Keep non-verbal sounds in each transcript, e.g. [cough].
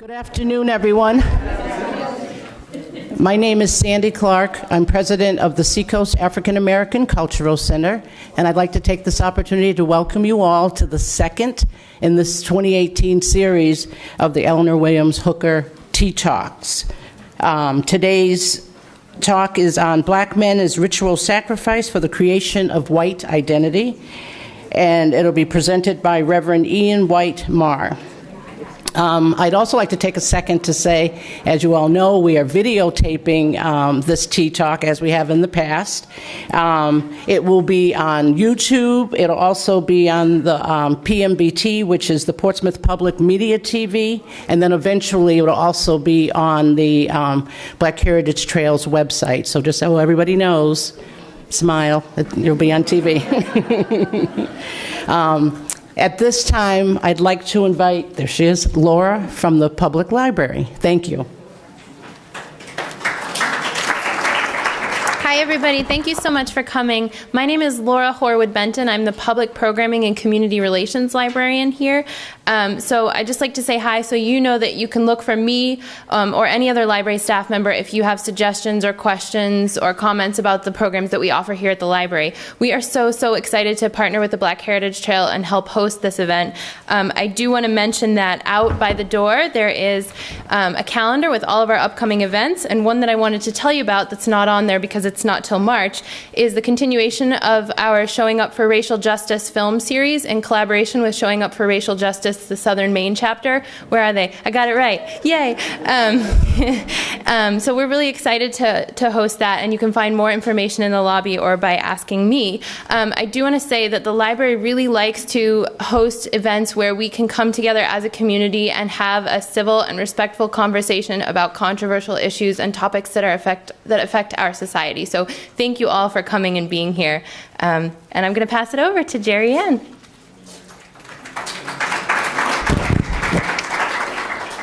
Good afternoon, everyone. My name is Sandy Clark. I'm president of the Seacoast African American Cultural Center, and I'd like to take this opportunity to welcome you all to the second in this 2018 series of the Eleanor Williams Hooker Tea Talks. Um, today's talk is on Black Men as Ritual Sacrifice for the Creation of White Identity, and it'll be presented by Reverend Ian White Maher. Um, I'd also like to take a second to say, as you all know, we are videotaping um, this tea talk as we have in the past. Um, it will be on YouTube. It'll also be on the um, PMBT, which is the Portsmouth Public Media TV, and then eventually it'll also be on the um, Black Heritage Trails website. So just so everybody knows, smile, you'll be on TV. [laughs] at this time, I'd like to invite, there she is, Laura from the Public Library. Thank you. Hi, everybody. Thank you so much for coming. My name is Laura Horwood Benton. I'm the Public Programming and Community Relations Librarian here. Um, so I'd just like to say hi so you know that you can look for me um, or any other library staff member if you have suggestions or questions or comments about the programs that we offer here at the library. We are so, so excited to partner with the Black Heritage Trail and help host this event. Um, I do want to mention that out by the door there is um, a calendar with all of our upcoming events, and one that I wanted to tell you about that's not on there because it's not till March is the continuation of our Showing Up for Racial Justice film series in collaboration with Showing Up for Racial Justice the Southern Maine chapter. Where are they? I got it right. Yay. Um, [laughs] um, so we're really excited to, to host that, and you can find more information in the lobby or by asking me. Um, I do want to say that the library really likes to host events where we can come together as a community and have a civil and respectful conversation about controversial issues and topics that are affect that affect our society. So thank you all for coming and being here. Um, and I'm going to pass it over to JerriAnne.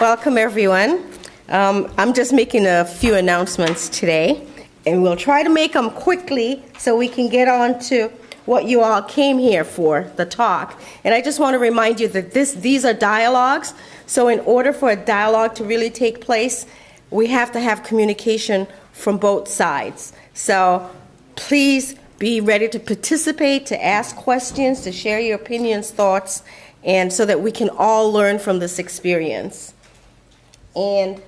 Welcome, everyone. Um, I'm just making a few announcements today, and we'll try to make them quickly so we can get on to what you all came here for, the talk. And I just want to remind you that this, these are dialogues, so in order for a dialogue to really take place, we have to have communication from both sides. So please be ready to participate, to ask questions, to share your opinions, thoughts, and so that we can all learn from this experience. And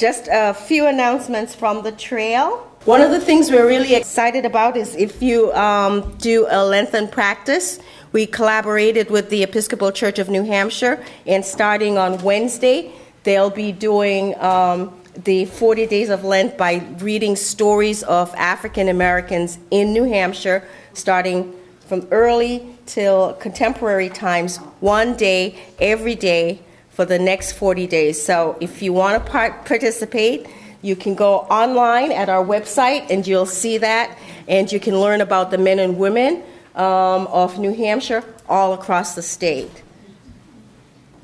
just a few announcements from the trail. One of the things we're really excited about is if you um, do a Lenten practice, we collaborated with the Episcopal Church of New Hampshire, and starting on Wednesday, they'll be doing um, the 40 days of Lent by reading stories of African Americans in New Hampshire, starting from early till contemporary times, one day, every day, for the next 40 days. So if you want to part- participate, you can go online at our website and you'll see that, and you can learn about the men and women um, of New Hampshire all across the state.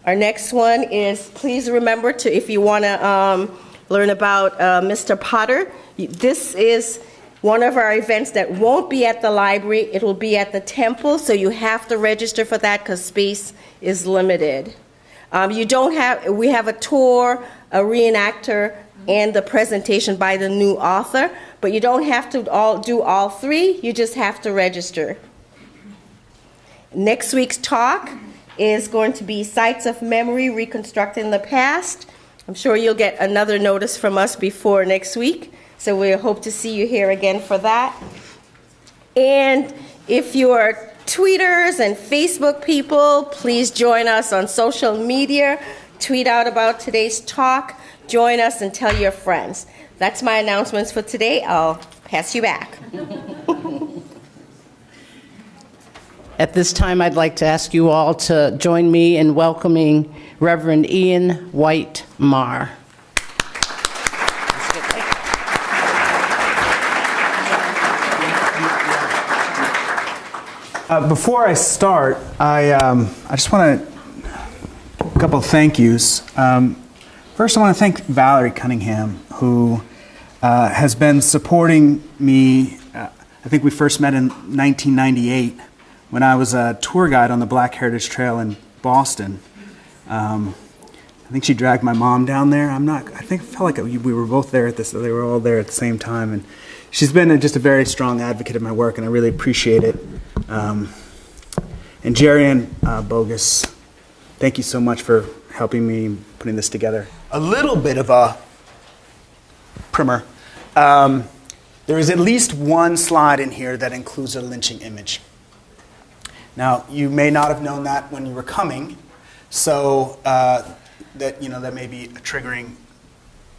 Our next one is please remember to, if you want to um, learn about uh, Mr. Potter, this is one of our events that won't be at the library, it will be at the temple, so you have to register for that because space is limited. Um, you don't have, we have a tour, a reenactor, and the presentation by the new author, but you don't have to all do all three, you just have to register. Next week's talk is going to be Sites of Memory Reconstructing the Past. I'm sure you'll get another notice from us before next week, so we hope to see you here again for that. And if you're tweeters and Facebook people, please join us on social media. Tweet out about today's talk. Join us and tell your friends. That's my announcements for today. I'll pass you back. [laughs] At this time, I'd like to ask you all to join me in welcoming Reverend Ian White Maher. Uh, before I start, I, um, I just want to, a couple of thank yous. Um, first, I want to thank Valerie Cunningham, who uh, has been supporting me. Uh, I think we first met in 1998 when I was a tour guide on the Black Heritage Trail in Boston. Um, I think she dragged my mom down there. I'm not. I think I felt like we we were both there at this. They were all there at the same time, and she's been a, just a very strong advocate of my work, and I really appreciate it. Um, and Jerry and uh, Boggis, thank you so much for helping me putting this together. A little bit of a primer. Um, there is at least one slide in here that includes a lynching image. Now, you may not have known that when you were coming, so uh, that you know that may be a triggering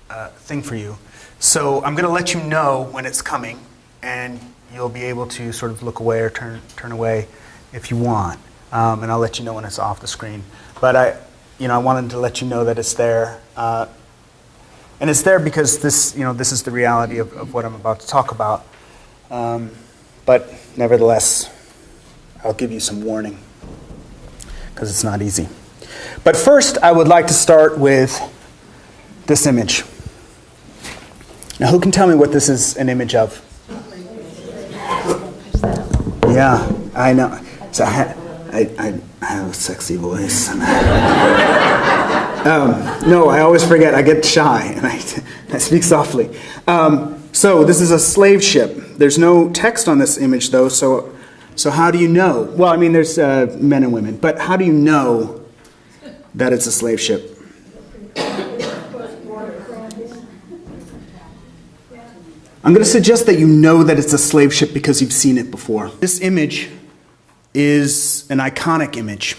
uh, thing for you. So I'm going to let you know when it's coming, and you'll be able to sort of look away or turn turn away if you want, um, and I'll let you know when it's off the screen. But I, you know, I wanted to let you know that it's there. Uh, and it's there because this, you know, this is the reality of, of what I'm about to talk about. Um, but nevertheless, I'll give you some warning because it's not easy. But first, I would like to start with this image. Now, who can tell me what this is an image of? Yeah, I know. So I, I, I, I have a sexy voice. [laughs] um, no, I always forget. I get shy and I, [laughs] I speak softly. Um, so this is a slave ship. There's no text on this image, though. So, so how do you know? Well, I mean, there's uh, men and women, but how do you know that it's a slave ship? I'm going to suggest that you know that it's a slave ship because you've seen it before. This image is an iconic image.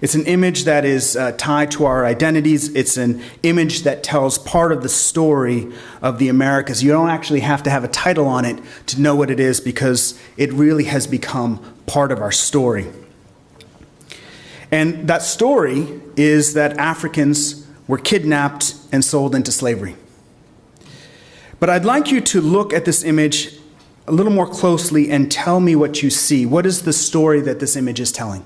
It's an image that is uh, tied to our identities. It's an image that tells part of the story of the Americas. You don't actually have to have a title on it to know what it is because it really has become part of our story. And that story is that Africans were kidnapped and sold into slavery. But I'd like you to look at this image a little more closely and tell me what you see. What is the story that this image is telling?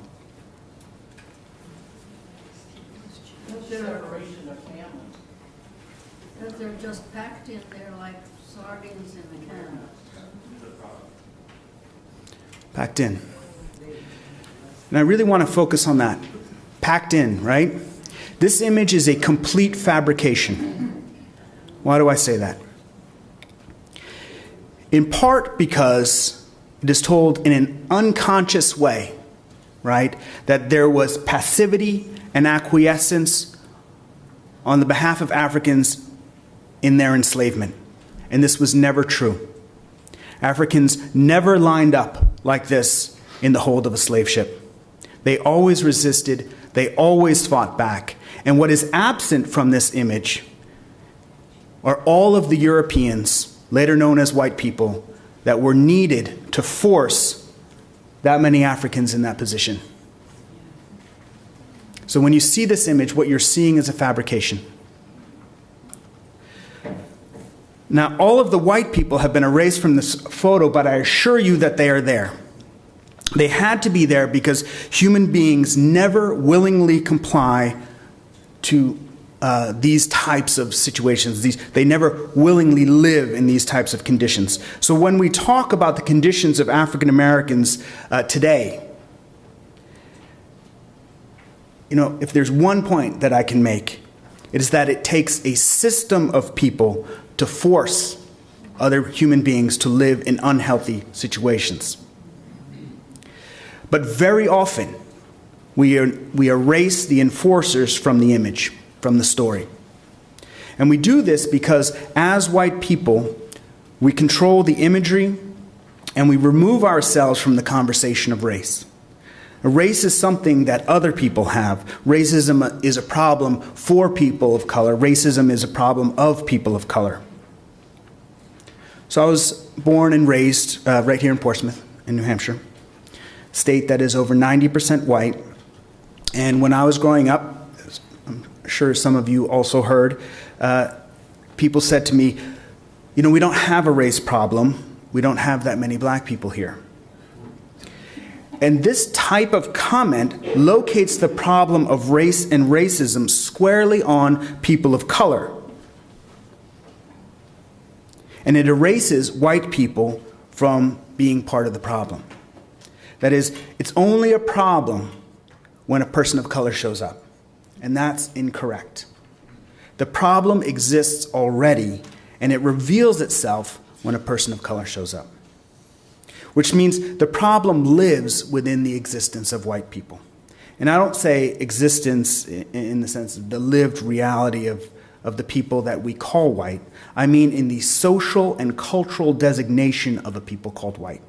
That they're just packed in there like sardines in a can. Packed in. And I really want to focus on that. Packed in, right? This image is a complete fabrication. Why do I say that? In part because it is told in an unconscious way, right? That there was passivity and acquiescence on the behalf of Africans in their enslavement. And this was never true. Africans never lined up like this in the hold of a slave ship. They always resisted, they always fought back. And what is absent from this image are all of the Europeans, later known as white people, that were needed to force that many Africans in that position. So when you see this image, what you're seeing is a fabrication. Now, all of the white people have been erased from this photo, but I assure you that they are there. They had to be there because human beings never willingly comply to uh, these types of situations. These, they never willingly live in these types of conditions. So when we talk about the conditions of African Americans uh, today, you know, if there's one point that I can make, it is that it takes a system of people to force other human beings to live in unhealthy situations. But very often, we, we erase the enforcers from the image, from the story. And we do this because, as white people, we control the imagery and we remove ourselves from the conversation of race. Race is something that other people have. Racism is a problem for people of color. Racism is a problem of people of color. So I was born and raised uh, right here in Portsmouth, in New Hampshire, state that is over 90% white. And when I was growing up, sure some of you also heard, uh, people said to me, You know, we don't have a race problem. We don't have that many black people here. And this type of comment locates the problem of race and racism squarely on people of color. And it erases white people from being part of the problem. That is, it's only a problem when a person of color shows up. And that's incorrect. The problem exists already, and it reveals itself when a person of color shows up. Which means the problem lives within the existence of white people. And I don't say existence in the sense of the lived reality of, of the people that we call white. I mean in the social and cultural designation of a people called white.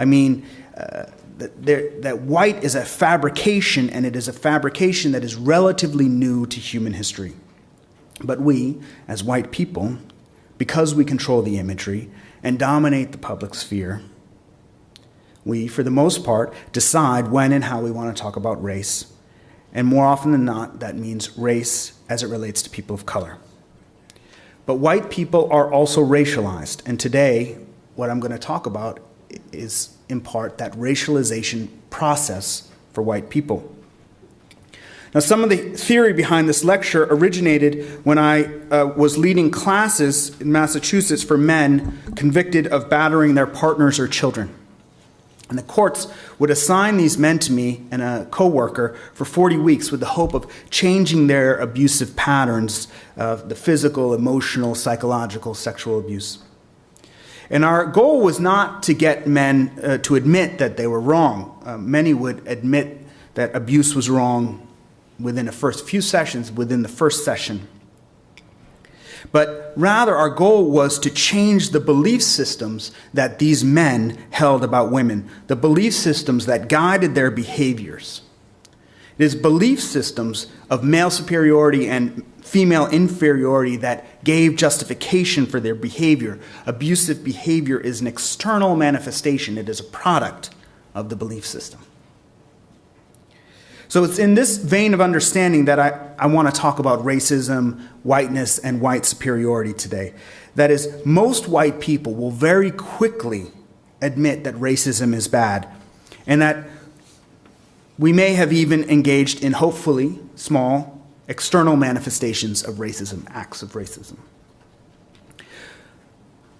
I mean uh, that, that white is a fabrication, and it is a fabrication that is relatively new to human history. But we, as white people, because we control the imagery and dominate the public sphere, we, for the most part, decide when and how we want to talk about race. And more often than not, that means race as it relates to people of color. But white people are also racialized. And today, what I'm going to talk about is, in part, that racialization process for white people. Now, some of the theory behind this lecture originated when I uh, was leading classes in Massachusetts for men convicted of battering their partners or children. And the courts would assign these men to me and a coworker for 40 weeks with the hope of changing their abusive patterns of the physical, emotional, psychological, sexual abuse. And our goal was not to get men uh, to admit that they were wrong. Uh, many would admit that abuse was wrong within the first few sessions, within the first session. But rather, our goal was to change the belief systems that these men held about women, the belief systems that guided their behaviors. It is belief systems of male superiority and female inferiority that gave justification for their behavior. Abusive behavior is an external manifestation, it is a product of the belief system. So it's in this vein of understanding that I, I want to talk about racism, whiteness, and white superiority today. That is, most white people will very quickly admit that racism is bad and that we may have even engaged in hopefully small external manifestations of racism, acts of racism.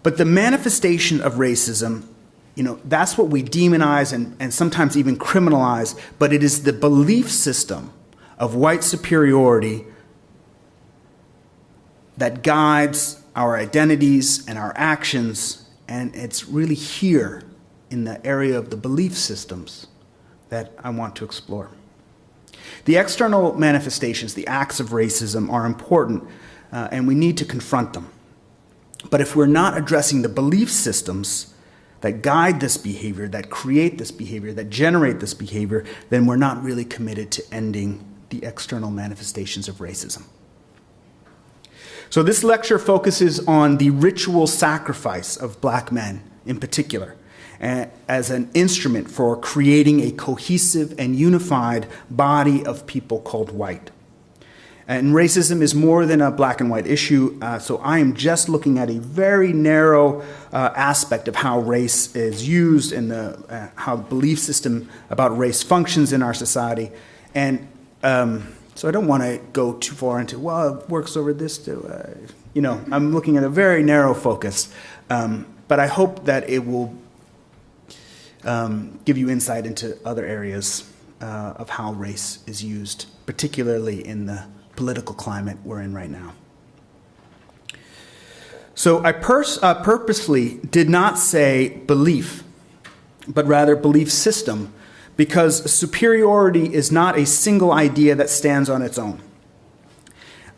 But the manifestation of racism you know, that's what we demonize and, and sometimes even criminalize, but it is the belief system of white superiority that guides our identities and our actions, and it's really here in the area of the belief systems that I want to explore. The external manifestations, the acts of racism, are important, uh, and we need to confront them. But if we're not addressing the belief systems, that guide this behavior, that create this behavior, that generate this behavior, then we're not really committed to ending the external manifestations of racism. So, this lecture focuses on the ritual sacrifice of black men in particular as an instrument for creating a cohesive and unified body of people called white. And racism is more than a black and white issue, uh, so I am just looking at a very narrow uh, aspect of how race is used and the, uh, how the belief system about race functions in our society. And um, so I don't want to go too far into, well, it works over this too. Uh, you know, I'm looking at a very narrow focus. Um, but I hope that it will um, give you insight into other areas uh, of how race is used, particularly in the political climate we're in right now. So I uh, purposely did not say belief, but rather belief system, because superiority is not a single idea that stands on its own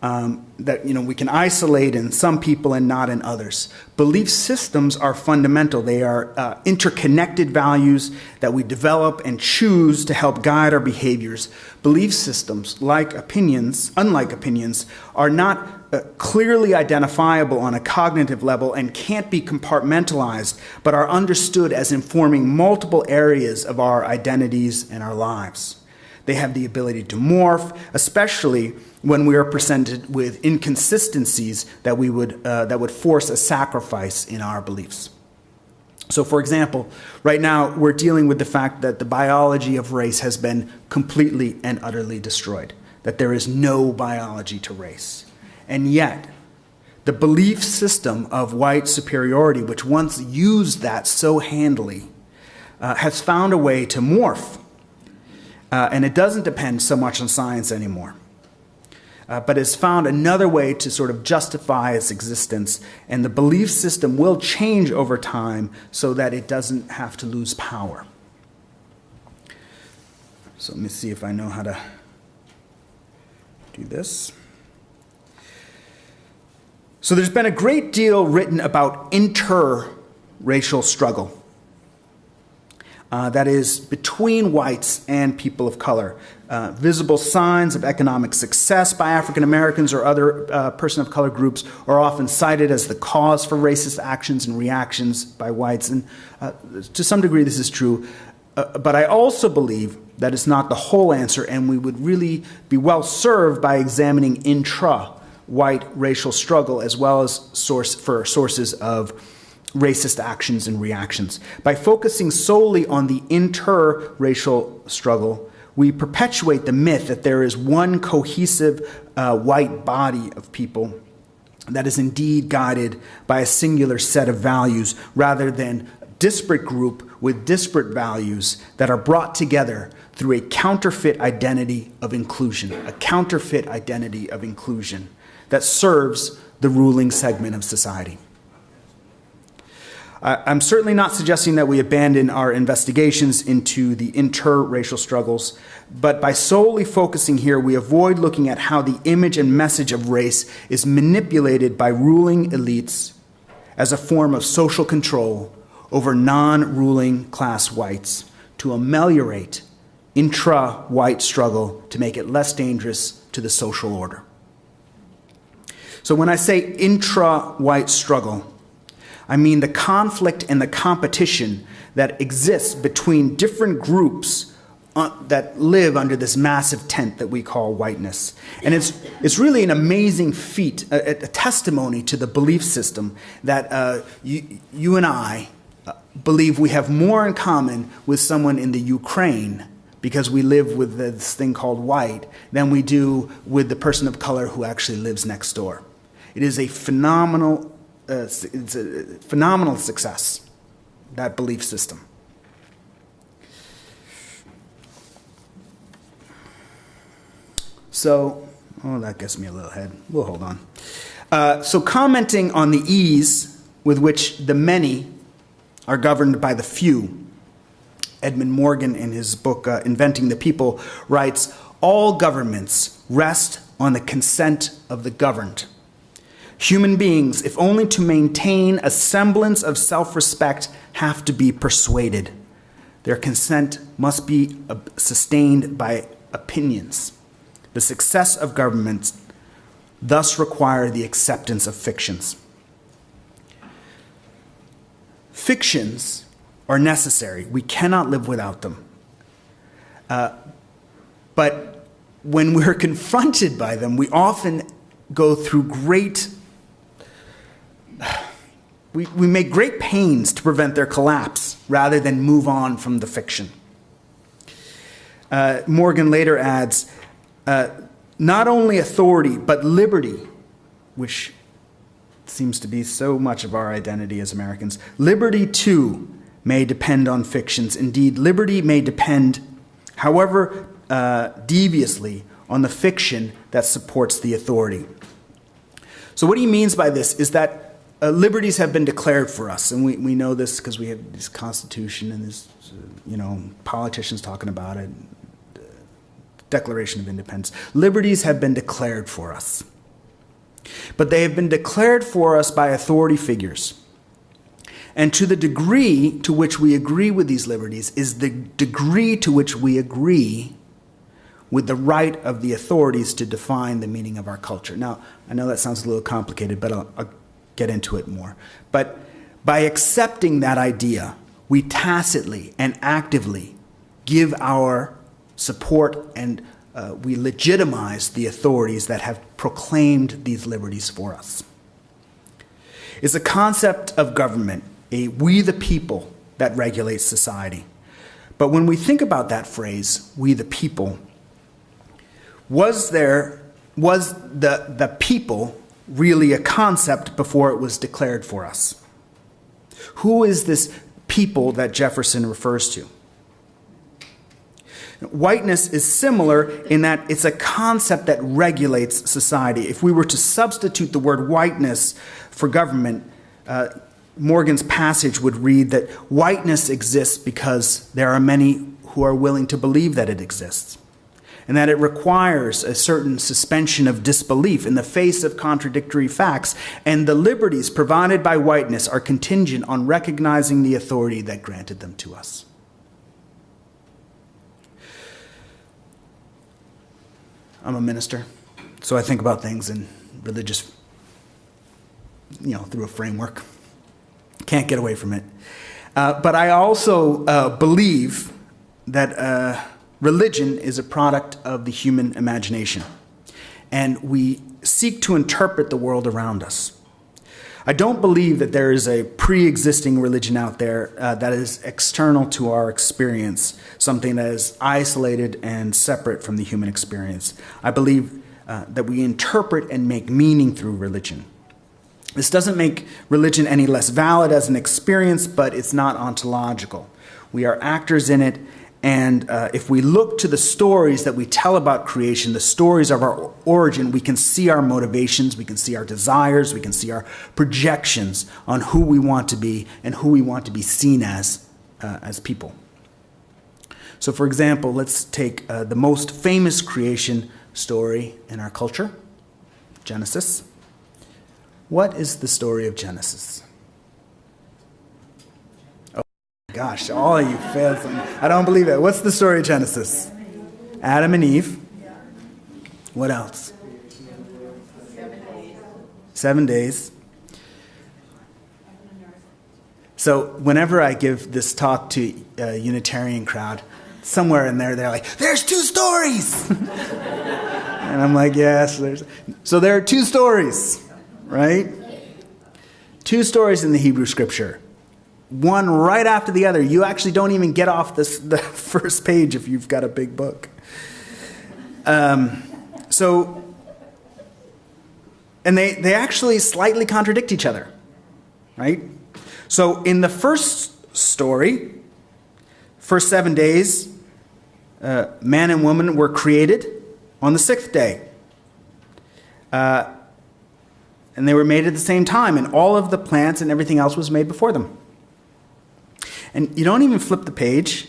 um, that you know we can isolate in some people and not in others. Belief systems are fundamental. They are uh, interconnected values that we develop and choose to help guide our behaviors. Belief systems, like opinions, unlike opinions, are not uh, clearly identifiable on a cognitive level and can't be compartmentalized, but are understood as informing multiple areas of our identities and our lives. They have the ability to morph, especially when we are presented with inconsistencies that, we would, uh, that would force a sacrifice in our beliefs. So, for example, right now we're dealing with the fact that the biology of race has been completely and utterly destroyed, that there is no biology to race. And yet, the belief system of white superiority, which once used that so handily, uh, has found a way to morph uh, and it doesn't depend so much on science anymore. Uh, but has found another way to sort of justify its existence, and the belief system will change over time so that it doesn't have to lose power. So let me see if I know how to do this. So there's been a great deal written about interracial struggle. Uh, that is between whites and people of color. Uh, visible signs of economic success by African Americans or other uh, person of color groups are often cited as the cause for racist actions and reactions by whites. And uh, to some degree, this is true. Uh, but I also believe that it's not the whole answer, and we would really be well served by examining intra white racial struggle as well as source for sources of racist actions and reactions. By focusing solely on the inter racial struggle, we perpetuate the myth that there is one cohesive uh, white body of people that is indeed guided by a singular set of values rather than a disparate group with disparate values that are brought together through a counterfeit identity of inclusion, a counterfeit identity of inclusion that serves the ruling segment of society. I'm certainly not suggesting that we abandon our investigations into the interracial struggles, but by solely focusing here, we avoid looking at how the image and message of race is manipulated by ruling elites as a form of social control over non ruling class whites to ameliorate intra white struggle to make it less dangerous to the social order. So when I say intra white struggle, I mean the conflict and the competition that exists between different groups uh, that live under this massive tent that we call whiteness. And it's, it's really an amazing feat, a, a testimony to the belief system that uh, you, you and I uh, believe we have more in common with someone in the Ukraine because we live with this thing called white than we do with the person of color who actually lives next door. It is a phenomenal uh, it's a phenomenal success, that belief system. So, oh, that gets me a little ahead. We'll hold on. Uh, so, commenting on the ease with which the many are governed by the few, Edmund Morgan, in his book uh, Inventing the People, writes All governments rest on the consent of the governed. Human beings, if only to maintain a semblance of self respect, have to be persuaded. Their consent must be uh, sustained by opinions. The success of governments thus require the acceptance of fictions. Fictions are necessary. We cannot live without them. Uh, but when we're [laughs] confronted by them, we often go through great we, we make great pains to prevent their collapse rather than move on from the fiction. Uh, Morgan later adds uh, not only authority, but liberty, which seems to be so much of our identity as Americans, liberty too may depend on fictions. Indeed, liberty may depend, however uh, deviously, on the fiction that supports the authority. So, what he means by this is that uh, liberties have been declared for us, and we, we know this because we have this Constitution and this, you know, politicians talking about it, Declaration of Independence. Liberties have been declared for us. But they have been declared for us by authority figures. And to the degree to which we agree with these liberties is the degree to which we agree with the right of the authorities to define the meaning of our culture. Now, I know that sounds a little complicated, but I'll, I'll get into it more. But by accepting that idea, we tacitly and actively give our support and uh, we legitimize the authorities that have proclaimed these liberties for us. It's a concept of government, a we the people that regulates society. But when we think about that phrase, we the people, was there, was the, the people really a concept before it was declared for us. Who is this people that Jefferson refers to? Whiteness is similar in that it's a concept that regulates society. If we were to substitute the word whiteness for government, uh, Morgan's passage would read that whiteness exists because there are many who are willing to believe that it exists, and that it requires a certain suspension of disbelief in the face of contradictory facts, and the liberties provided by whiteness are contingent on recognizing the authority that granted them to us. I'm a minister, so I think about things in religious, you know, through a framework. Can't get away from it. Uh, but I also uh, believe that uh, religion is a product of the human imagination, and we seek to interpret the world around us. I don't believe that there is a pre existing religion out there uh, that is external to our experience, something that is isolated and separate from the human experience. I believe uh, that we interpret and make meaning through religion. This doesn't make religion any less valid as an experience, but it's not ontological. We are actors in it, and uh, if we look to the stories that we tell about creation, the stories of our origin, we can see our motivations, we can see our desires, we can see our projections on who we want to be and who we want to be seen as uh, as people. So, for example, let's take uh, the most famous creation story in our culture Genesis. What is the story of Genesis? Gosh, all of you failed. I don't believe it. What's the story of Genesis? Adam and Eve. What else? Seven days. So whenever I give this talk to a Unitarian crowd, somewhere in there they're like, "There's two stories," [laughs] and I'm like, "Yes, there's." So there are two stories, right? Two stories in the Hebrew Scripture one right after the other. You actually don't even get off this, the [laughs] first page if you've got a big book. Um, so, and they, they actually slightly contradict each other, right? So, in the first story, first seven days, uh, man and woman were created on the sixth day. Uh, and they were made at the same time, and all of the plants and everything else was made before them. And you don't even flip the page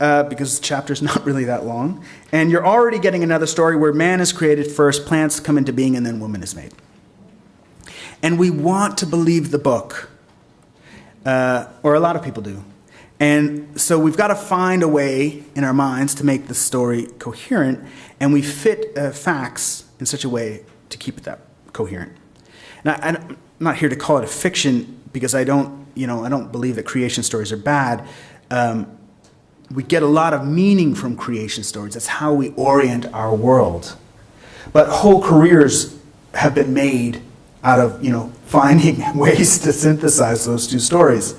uh, because the chapter's [laughs] not really that long. And you're already getting another story where man is created first, plants come into being, and then woman is made. And we want to believe the book, uh, or a lot of people do. And so we've got to find a way in our minds to make the story coherent, and we fit uh, facts in such a way to keep it that coherent. Now, I'm not here to call it a fiction because I don't you know, I don't believe that creation stories are bad. Um, we get a lot of meaning from creation stories. That's how we orient our world. But whole careers have been made out of, you know, [laughs] finding ways to synthesize those two stories.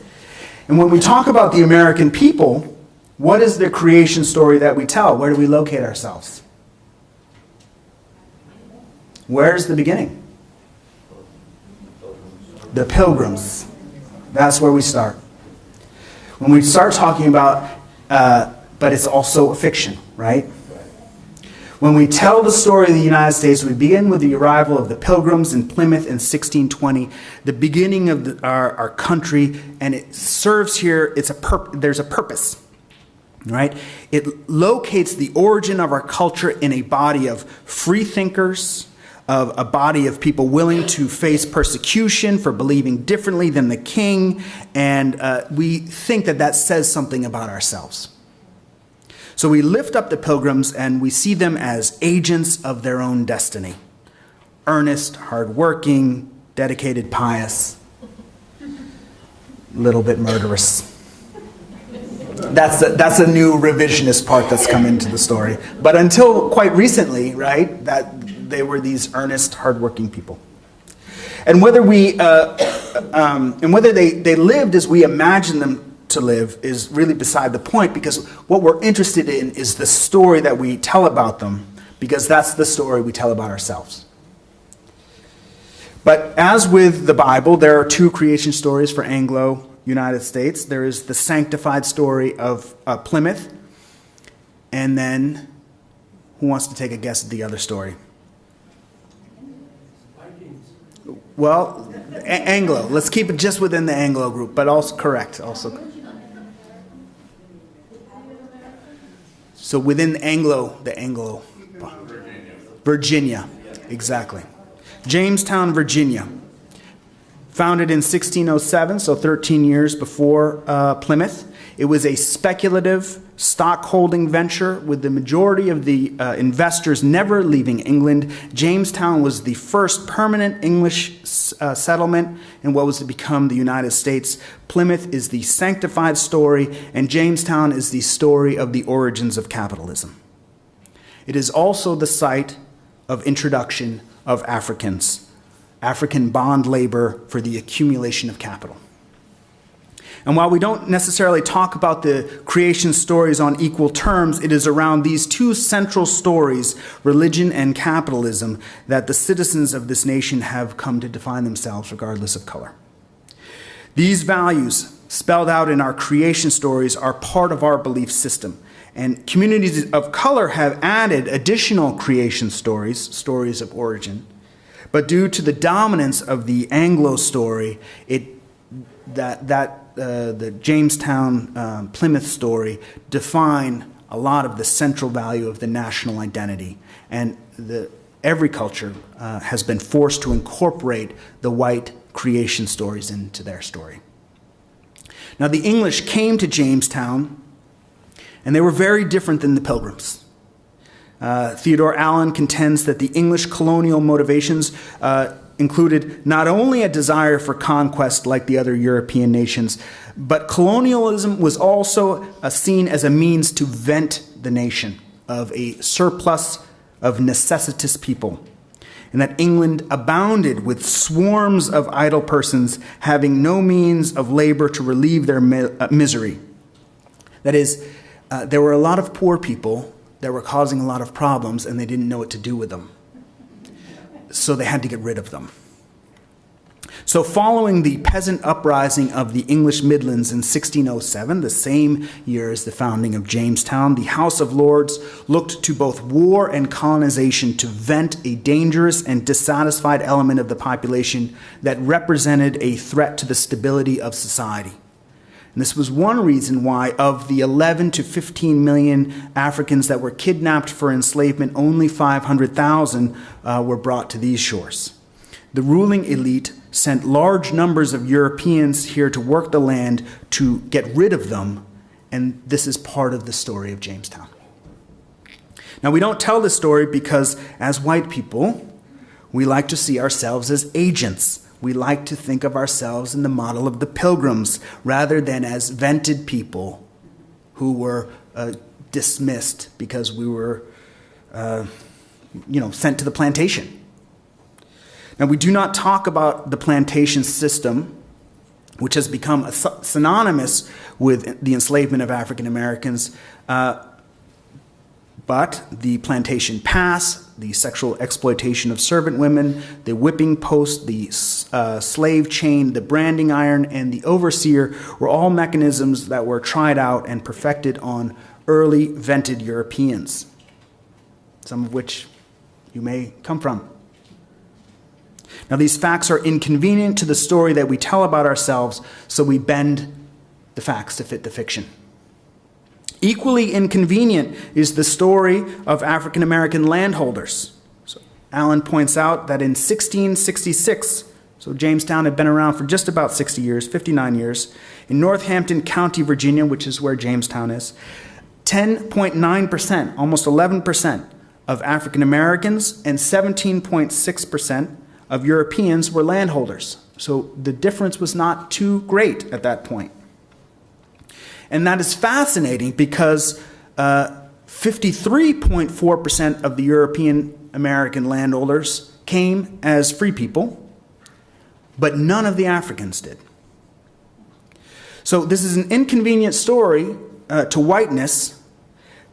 And when we talk about the American people, what is the creation story that we tell? Where do we locate ourselves? Where's the beginning? The pilgrims. That's where we start. When we start talking about, uh, but it's also a fiction, right? When we tell the story of the United States, we begin with the arrival of the Pilgrims in Plymouth in 1620, the beginning of the, our, our country, and it serves here, it's a there's a purpose, right? It locates the origin of our culture in a body of free thinkers, of a body of people willing to face persecution for believing differently than the king, and uh, we think that that says something about ourselves. So we lift up the pilgrims and we see them as agents of their own destiny earnest, hardworking, dedicated, pious, little bit murderous. That's a, that's a new revisionist part that's come into the story. But until quite recently, right, that they were these earnest, hardworking people. And whether we, uh, um, and whether they, they lived as we imagine them to live is really beside the point because what we're interested in is the story that we tell about them because that's the story we tell about ourselves. But as with the Bible, there are two creation stories for Anglo United States. There is the sanctified story of uh, Plymouth, And then, who wants to take a guess at the other story? Well, Anglo. Let's keep it just within the Anglo group, but also correct. Also, so within Anglo, the Anglo, Virginia, exactly. Jamestown, Virginia, founded in 1607, so 13 years before uh, Plymouth. It was a speculative stockholding venture with the majority of the uh, investors never leaving England. Jamestown was the first permanent English uh, settlement in what was to become the United States. Plymouth is the sanctified story, and Jamestown is the story of the origins of capitalism. It is also the site of introduction of Africans, African bond labor for the accumulation of capital. And while we don't necessarily talk about the creation stories on equal terms, it is around these two central stories, religion and capitalism, that the citizens of this nation have come to define themselves regardless of color. These values, spelled out in our creation stories, are part of our belief system. And communities of color have added additional creation stories, stories of origin. But due to the dominance of the Anglo story, it, that, that uh, the Jamestown um, Plymouth story define a lot of the central value of the national identity. And the, every culture uh, has been forced to incorporate the white creation stories into their story. Now, the English came to Jamestown, and they were very different than the Pilgrims. Uh, Theodore Allen contends that the English colonial motivations uh, included not only a desire for conquest like the other European nations, but colonialism was also seen as a means to vent the nation of a surplus of necessitous people. And that England abounded with swarms of idle persons having no means of labor to relieve their mi- uh, misery. That is, uh, there were a lot of poor people that were causing a lot of problems and they didn't know what to do with them so they had to get rid of them. So, following the peasant uprising of the English Midlands in 1607, the same year as the founding of Jamestown, the House of Lords looked to both war and colonization to vent a dangerous and dissatisfied element of the population that represented a threat to the stability of society. And this was one reason why, of the 11 to 15 million Africans that were kidnapped for enslavement, only 500,000 uh, were brought to these shores. The ruling elite sent large numbers of Europeans here to work the land to get rid of them, and this is part of the story of Jamestown. Now, we don't tell this story because, as white people, we like to see ourselves as agents we like to think of ourselves in the model of the pilgrims rather than as vented people who were uh, dismissed because we were, uh, you know, sent to the plantation. Now, we do not talk about the plantation system, which has become synonymous with the enslavement of African Americans. Uh, but the plantation pass, the sexual exploitation of servant women, the whipping post, the uh, slave chain, the branding iron, and the overseer were all mechanisms that were tried out and perfected on early vented Europeans, some of which you may come from. Now, these facts are inconvenient to the story that we tell about ourselves, so we bend the facts to fit the fiction. Equally inconvenient is the story of African American landholders. So Allen points out that in 1666, so Jamestown had been around for just about 60 years, 59 years, in Northampton County, Virginia, which is where Jamestown is, 10.9%, almost 11% of African Americans and 17.6% of Europeans were landholders. So the difference was not too great at that point. And that is fascinating because uh, 53.4% of the European American landowners came as free people, but none of the Africans did. So this is an inconvenient story uh, to whiteness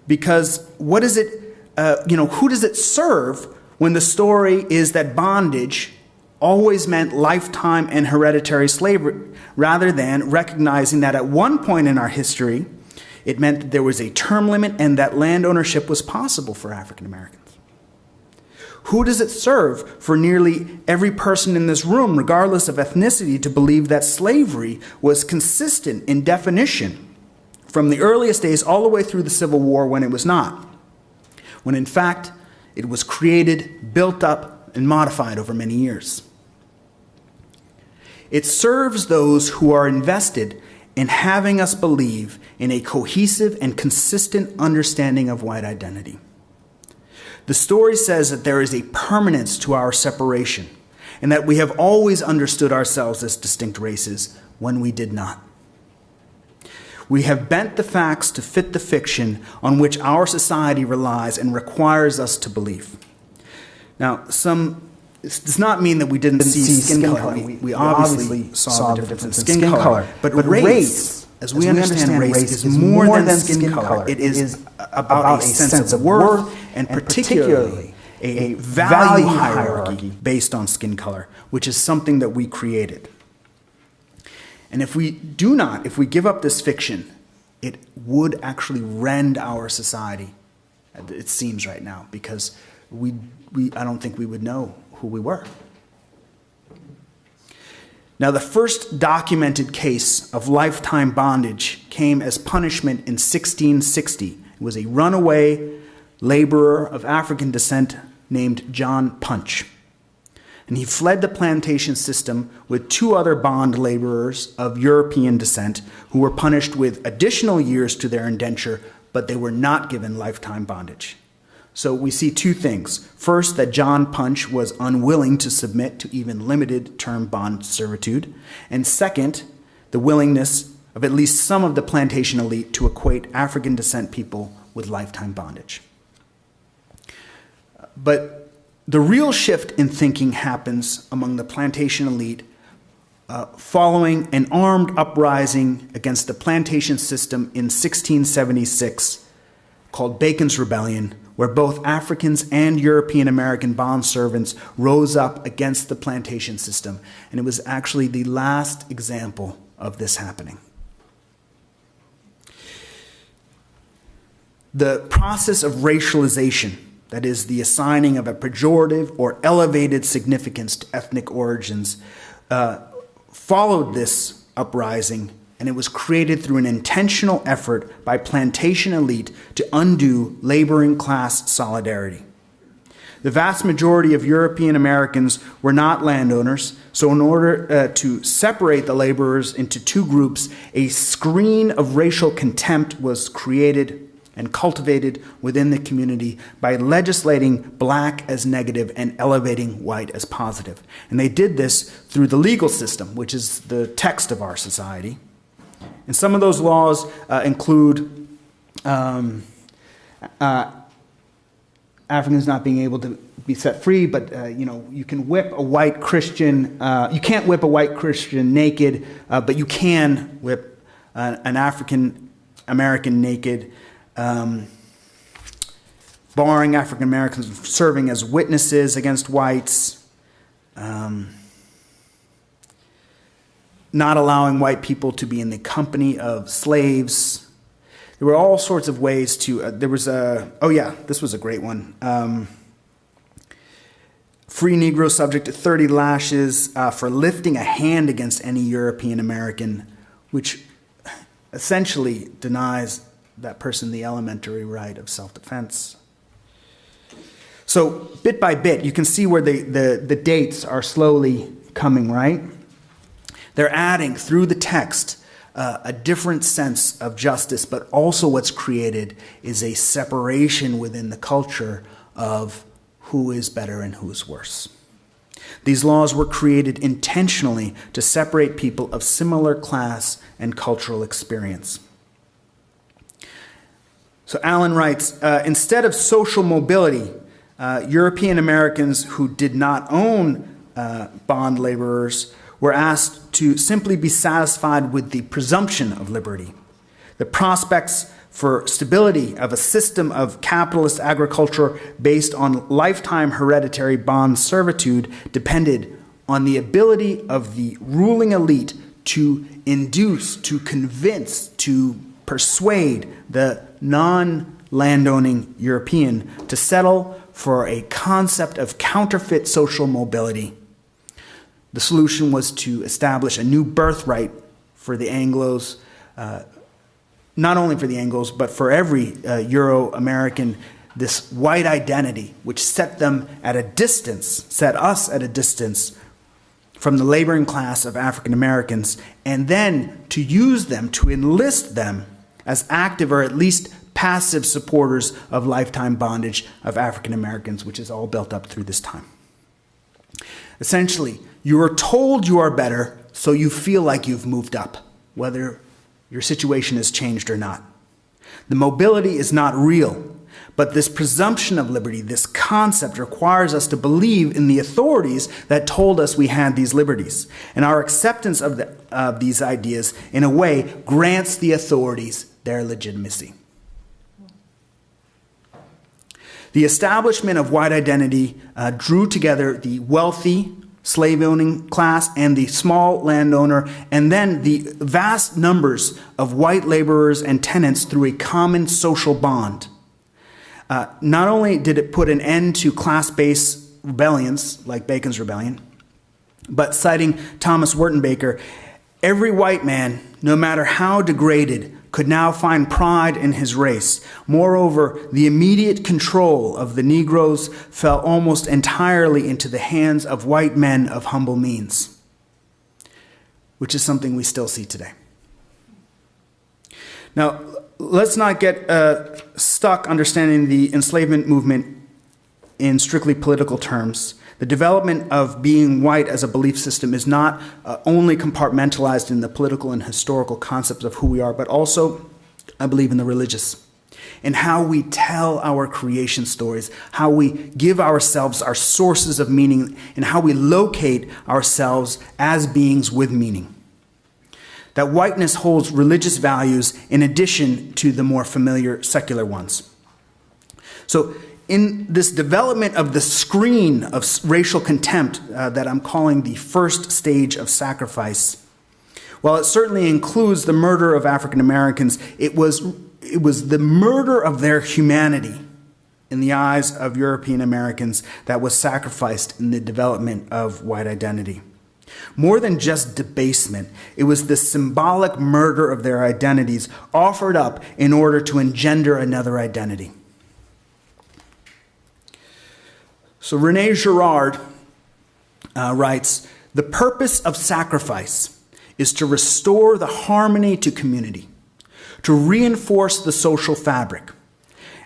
because what is it, uh, you know, who does it serve when the story is that bondage always meant lifetime and hereditary slavery, rather than recognizing that at one point in our history, It meant that there was a term limit and that land ownership was possible for African Americans. Who does it serve for nearly every person in this room, regardless of ethnicity, to believe that slavery was consistent in definition from the earliest days all the way through the Civil War when it was not? When in fact, it was created, built up, and modified over many years. It serves those who are invested in having us believe in a cohesive and consistent understanding of white identity. The story says that there is a permanence to our separation and that we have always understood ourselves as distinct races when we did not. We have bent the facts to fit the fiction on which our society relies and requires us to believe. Now, some this does not mean that we didn't see, skin, color. We, we obviously, saw, the difference in skin, color. But, race, as we, understand, race, is more than skin color. It is about a sense of worth and particularly a value hierarchy based on skin color, which is something that we created. And if we do not, if we give up this fiction, it would actually rend our society, it seems right now, because we, we, I don't think we would know who we were. Now, the first documented case of lifetime bondage came as punishment in 1660. It was a runaway laborer of African descent named John Punch. And he fled the plantation system with two other bond laborers of European descent who were punished with additional years to their indenture, but they were not given lifetime bondage. So we see two things. First, that John Punch was unwilling to submit to even limited term bond servitude. And second, the willingness of at least some of the plantation elite to equate African descent people with lifetime bondage. But the real shift in thinking happens among the plantation elite uh, following an armed uprising against the plantation system in 1676 called Bacon's Rebellion, where both Africans and European American bond servants rose up against the plantation system. And it was actually the last example of this happening. The process of racialization, that is, the assigning of a pejorative or elevated significance to ethnic origins, uh, followed this uprising and it was created through an intentional effort by plantation elite to undo laboring class solidarity. The vast majority of European Americans were not landowners, so, in order uh, to separate the laborers into two groups, a screen of racial contempt was created and cultivated within the community by legislating black as negative and elevating white as positive. And they did this through the legal system, which is the text of our society. And some of those laws uh, include um, uh, Africans not being able to be set free, but uh, you know you can whip a white Christian. Uh, you can't whip a white Christian naked, uh, but you can whip an African American naked. Um, barring African Americans from serving as witnesses against whites. Um, not allowing white people to be in the company of slaves. There were all sorts of ways to. Uh, there was a. Oh, yeah, this was a great one. Um, free Negro subject to 30 lashes uh, for lifting a hand against any European American, which essentially denies that person the elementary right of self defense. So, bit by bit, you can see where the, the, the dates are slowly coming, right? They're adding through the text uh, a different sense of justice, but also what's created is a separation within the culture of who is better and who is worse. These laws were created intentionally to separate people of similar class and cultural experience. So Allen writes uh, instead of social mobility, uh, European Americans who did not own uh, bond laborers were asked to simply be satisfied with the presumption of liberty. The prospects for stability of a system of capitalist agriculture based on lifetime hereditary bond servitude depended on the ability of the ruling elite to induce, to convince, to persuade the non landowning European to settle for a concept of counterfeit social mobility. The solution was to establish a new birthright for the Anglos, uh, not only for the Anglos, but for every uh, Euro American, this white identity, which set them at a distance, set us at a distance from the laboring class of African Americans, and then to use them, to enlist them as active or at least passive supporters of lifetime bondage of African Americans, which is all built up through this time. Essentially, you are told you are better, so you feel like you've moved up, whether your situation has changed or not. The mobility is not real, but this presumption of liberty, this concept, requires us to believe in the authorities that told us we had these liberties. And our acceptance of, the, of these ideas, in a way, grants the authorities their legitimacy. The establishment of white identity uh, drew together the wealthy, slave owning class and the small landowner, and then the vast numbers of white laborers and tenants through a common social bond. Uh, not only did it put an end to class based rebellions like Bacon's Rebellion, but citing Thomas Wertenbaker, every white man, no matter how degraded, could now find pride in his race. Moreover, the immediate control of the Negroes fell almost entirely into the hands of white men of humble means, which is something we still see today. Now, let's not get uh, stuck understanding the enslavement movement in strictly political terms. The development of being white as a belief system is not uh, only compartmentalized in the political and historical concepts of who we are, but also, I believe, in the religious. In how we tell our creation stories, how we give ourselves our sources of meaning, and how we locate ourselves as beings with meaning that whiteness holds religious values in addition to the more familiar secular ones. So, in this development of the screen of racial contempt uh, that I'm calling the first stage of sacrifice, while it certainly includes the murder of African Americans, it was, it was the murder of their humanity in the eyes of European Americans that was sacrificed in the development of white identity. More than just debasement, it was the symbolic murder of their identities offered up in order to engender another identity. So Rene Girard uh, writes The purpose of sacrifice is to restore the harmony to community, to reinforce the social fabric,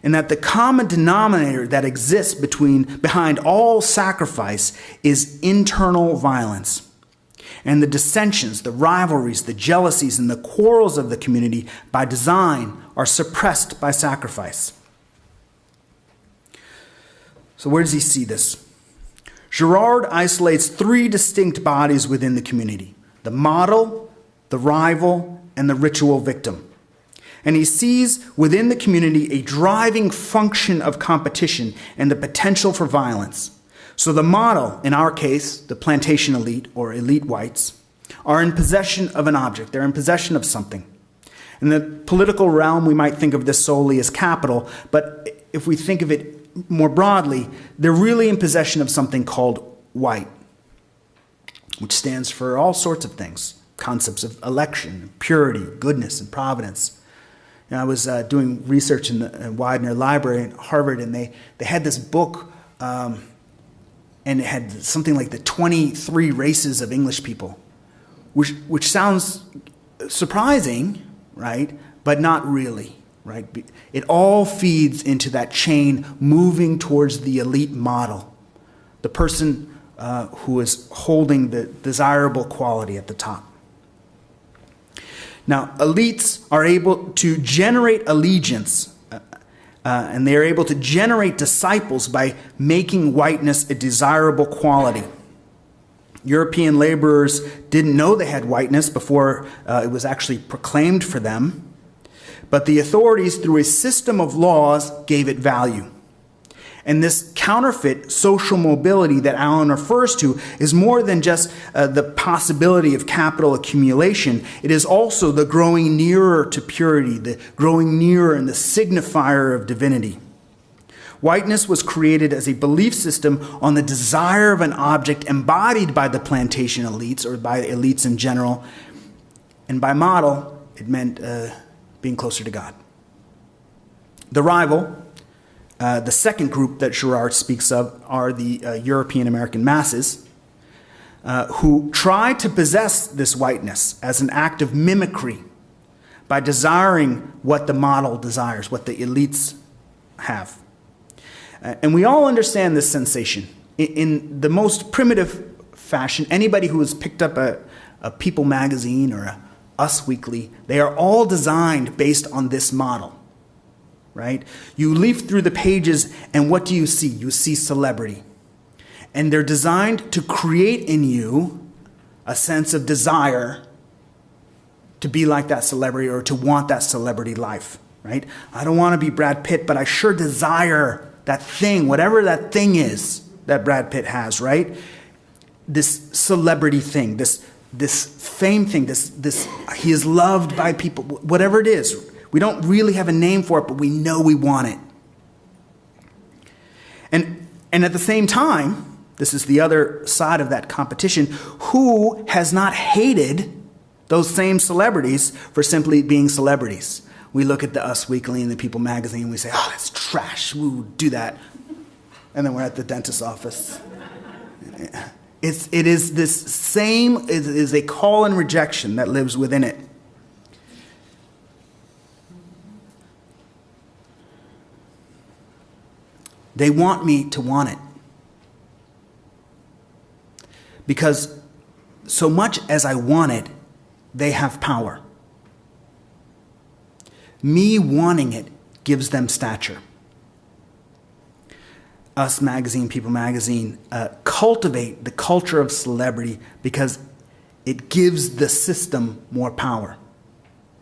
and that the common denominator that exists between, behind all sacrifice is internal violence and the dissensions, the rivalries, the jealousies, and the quarrels of the community by design are suppressed by sacrifice. So, where does he see this? Girard isolates three distinct bodies within the community the model, the rival, and the ritual victim. And he sees within the community a driving function of competition and the potential for violence. So the model, in our case, the plantation elite or elite whites, are in possession of an object. They're in possession of something. In the political realm, we might think of this solely as capital, but if we think of it more broadly, they're really in possession of something called white, which stands for all sorts of things concepts of election, purity, goodness, and providence. And I was uh, doing research in the Widener Library at Harvard, and they, they had this book. Um, and it had something like the 23 races of English people, which, which sounds surprising, right? But not really, right? It all feeds into that chain moving towards the elite model, the person uh, who is holding the desirable quality at the top. Now, elites are able to generate allegiance uh, and they are able to generate disciples by making whiteness a desirable quality. European laborers didn't know they had whiteness before uh, it was actually proclaimed for them, but the authorities, through a system of laws, gave it value. And this counterfeit social mobility that Allen refers to is more than just uh, the possibility of capital accumulation. It is also the growing nearer to purity, the growing nearer and the signifier of divinity. Whiteness was created as a belief system on the desire of an object embodied by the plantation elites or by elites in general. And by model, it meant uh, being closer to God. The rival, uh, the second group that Girard speaks of, are the uh, European American masses. Uh, who try to possess this whiteness as an act of mimicry by desiring what the model desires, what the elites have. Uh, and we all understand this sensation. In, the most primitive fashion, anybody who has picked up a, a People magazine or a Us Weekly, they are all designed based on this model, right? You leaf through the pages, and what do you see? You see celebrity. And they're designed to create in you a sense of desire to be like that celebrity or to want that celebrity life, right? I don't want to be Brad Pitt, but I sure desire that thing, whatever that thing is that Brad Pitt has, right? This celebrity thing, this this fame thing, this this he is loved by people, whatever it is. We don't really have a name for it, but we know we want it. And and at the same time, this is the other side of that competition, who has not hated those same celebrities for simply being celebrities? we look at the Us Weekly and the People magazine and we say, oh, that's trash. We do that. And then we're at the dentist's office. It's, it is this same, it is a call and rejection that lives within it. They want me to want it. Because so much as I want it, they have power. Me wanting it gives them stature. Us Magazine, People Magazine, uh, cultivate the culture of celebrity because it gives the system more power.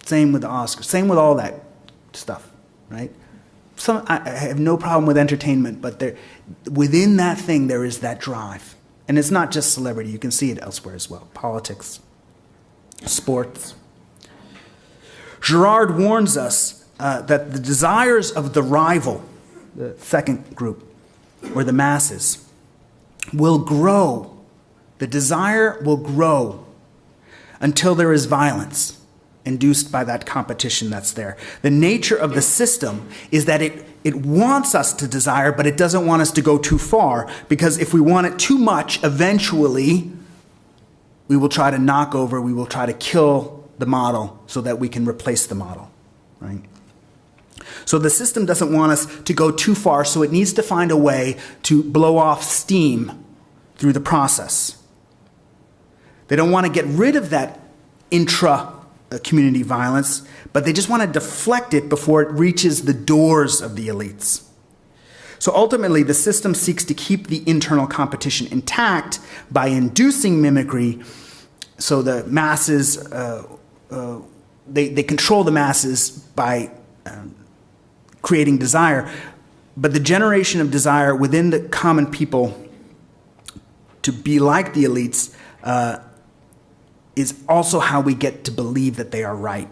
Same with the Oscars, same with all that stuff, right? Some, I have no problem with entertainment, but there, within that thing, there is that drive. And it's not just celebrity, you can see it elsewhere as well politics, sports. Girard warns us uh, that the desires of the rival, the second group, or the masses, will grow. The desire will grow until there is violence induced by that competition that's there. The nature of the system is that it, it wants us to desire, but it doesn't want us to go too far, because if we want it too much, eventually we will try to knock over, we will try to kill the model so that we can replace the model, right? So the system doesn't want us to go too far, so it needs to find a way to blow off steam through the process. They don't want to get rid of that intra community violence, but they just want to deflect it before it reaches the doors of the elites. So ultimately, the system seeks to keep the internal competition intact by inducing mimicry so the masses uh, uh, they, they control the masses by um, creating desire. But the generation of desire within the common people to be like the elites uh, is also how we get to believe that they are right.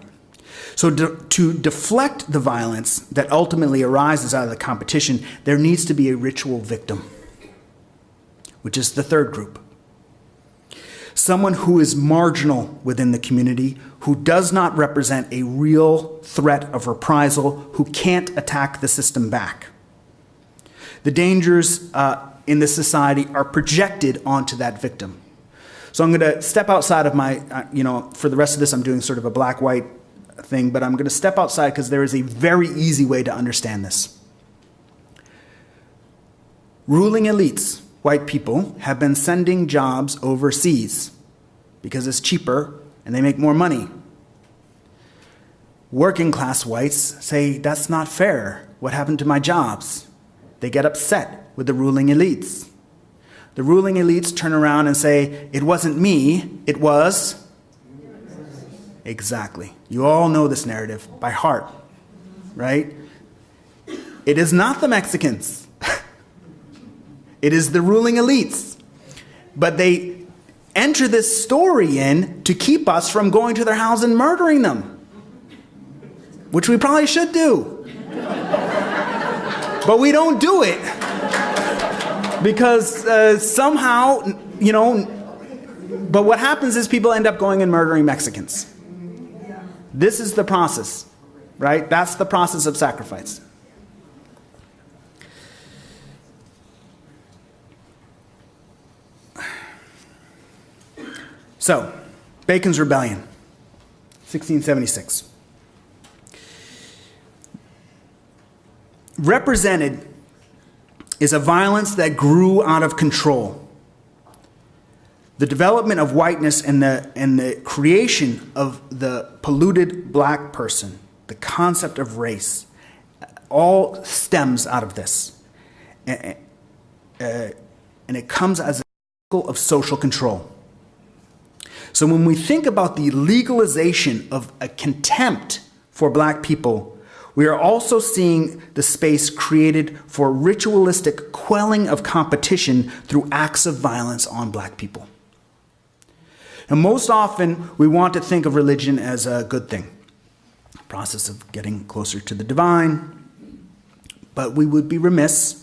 So, to deflect the violence that ultimately arises out of the competition, there needs to be a ritual victim, which is the third group someone who is marginal within the community, who does not represent a real threat of reprisal, who can't attack the system back. The dangers uh, in this society are projected onto that victim. So I'm going to step outside of my, uh, you know, for the rest of this, I'm doing sort of a black white thing, but I'm going to step outside because there is a very easy way to understand this. Ruling elites white people have been sending jobs overseas because it's cheaper and they make more money. Working class whites say, That's not fair. What happened to my jobs? They get upset with the ruling elites. The ruling elites turn around and say, It wasn't me, it was. Exactly. You all know this narrative by heart, right? It is not the Mexicans. It is the ruling elites. But they enter this story in to keep us from going to their house and murdering them, which we probably should do. but we don't do it because uh, somehow, you know, but what happens is people end up going and murdering Mexicans. This is the process, right? That's the process of sacrifice. So, Bacon's Rebellion, 1676. Represented is a violence that grew out of control. The development of whiteness and the, and the creation of the polluted black person, the concept of race, all stems out of this. And, uh, and it comes as a cycle of social control. So when we think about the legalization of a contempt for black people, we are also seeing the space created for ritualistic quelling of competition through acts of violence on black people. And most often, we want to think of religion as a good thing, a process of getting closer to the divine. But we would be remiss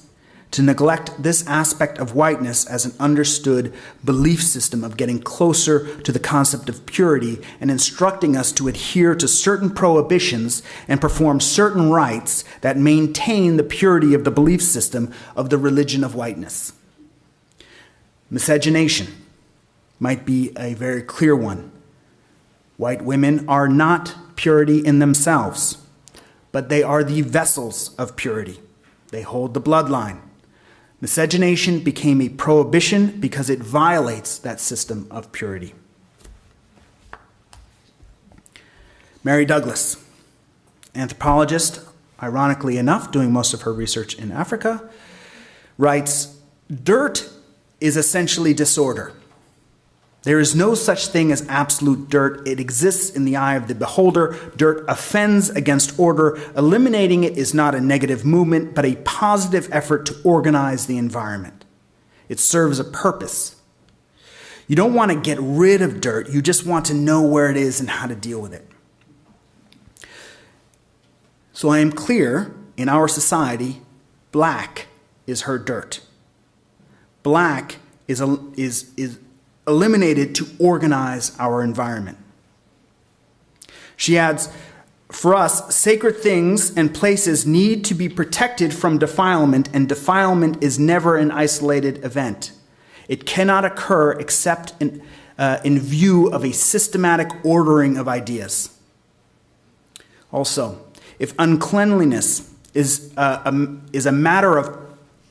to neglect this aspect of whiteness as an understood belief system of getting closer to the concept of purity and instructing us to adhere to certain prohibitions and perform certain rites that maintain the purity of the belief system of the religion of whiteness. Miscegenation might be a very clear one. White women are not purity in themselves, but they are the vessels of purity. They hold the bloodline. Miscegenation became a prohibition because it violates that system of purity. Mary Douglas, anthropologist, ironically enough, doing most of her research in Africa, writes Dirt is essentially disorder. There is no such thing as absolute dirt. It exists in the eye of the beholder. Dirt offends against order. Eliminating it is not a negative movement, but a positive effort to organize the environment. It serves a purpose. You don't want to get rid of dirt, you just want to know where it is and how to deal with it. So I am clear in our society, black is her dirt. Black is, a, is, is eliminated to organize our environment. She adds, for us, sacred things and places need to be protected from defilement, and defilement is never an isolated event. It cannot occur except in, uh, in view of a systematic ordering of ideas. Also, if uncleanliness is, uh, a, is a matter of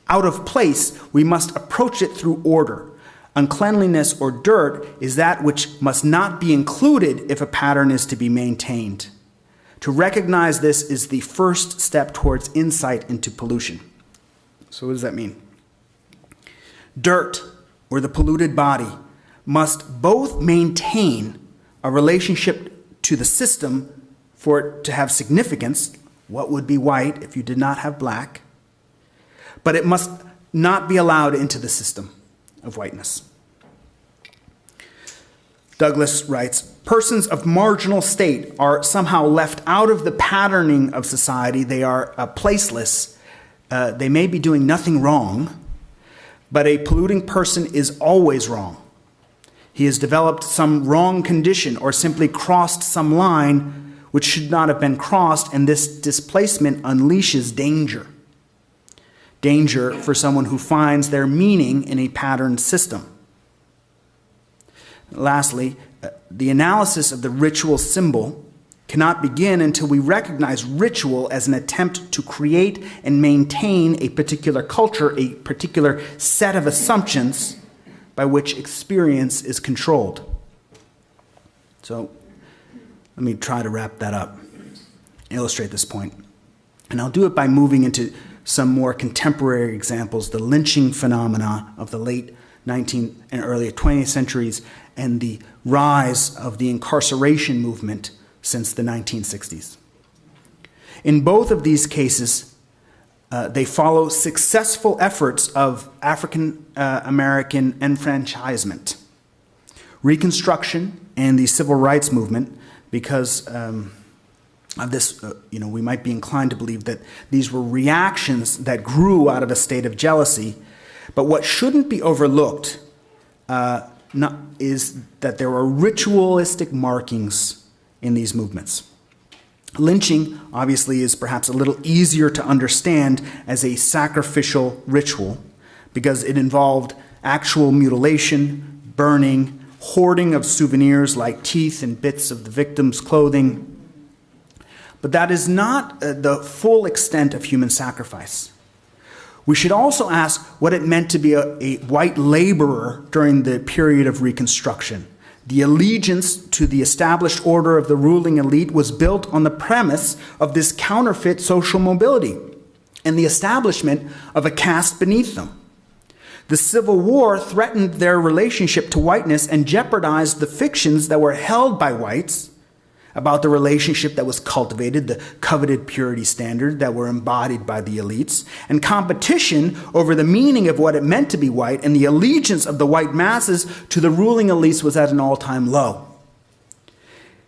out of place, we must approach it through order. Uncleanliness or dirt is that which must not be included if a pattern is to be maintained. To recognize this is the first step towards insight into pollution. So, what does that mean? Dirt, or the polluted body, must both maintain a relationship to the system for it to have significance. What would be white if you did not have black? But it must not be allowed into the system of whiteness. Douglas writes Persons of marginal state are somehow left out of the patterning of society. They are uh, placeless. Uh, they may be doing nothing wrong, but a polluting person is always wrong. He has developed some wrong condition or simply crossed some line which should not have been crossed, and this displacement unleashes danger danger for someone who finds their meaning in a patterned system. Lastly, uh, the analysis of the ritual symbol cannot begin until we recognize ritual as an attempt to create and maintain a particular culture, a particular set of assumptions by which experience is controlled. So, let me try to wrap that up, illustrate this point. And I'll do it by moving into some more contemporary examples, the lynching phenomena of the late 19th and early 20th centuries, and the rise of the incarceration movement since the 1960s. In both of these cases, Uh, they follow successful efforts of African uh, American enfranchisement, Reconstruction, and the Civil Rights Movement, because um, of this, uh, you know, we might be inclined to believe that these were reactions that grew out of a state of jealousy. But what shouldn't be overlooked uh, not, is that there are ritualistic markings in these movements. Lynching, obviously, is perhaps a little easier to understand as a sacrificial ritual because it involved actual mutilation, burning, hoarding of souvenirs like teeth and bits of the victim's clothing. But that is not uh, the full extent of human sacrifice. We should also ask what it meant to be a, a white laborer during the period of Reconstruction. The allegiance to the established order of the ruling elite was built on the premise of this counterfeit social mobility and the establishment of a caste beneath them. The Civil War threatened their relationship to whiteness and jeopardized the fictions that were held by whites about the relationship that was cultivated, the coveted purity standard that were embodied by the elites, and competition over the meaning of what it meant to be white and the allegiance of the white masses to the ruling elites was at an all time low.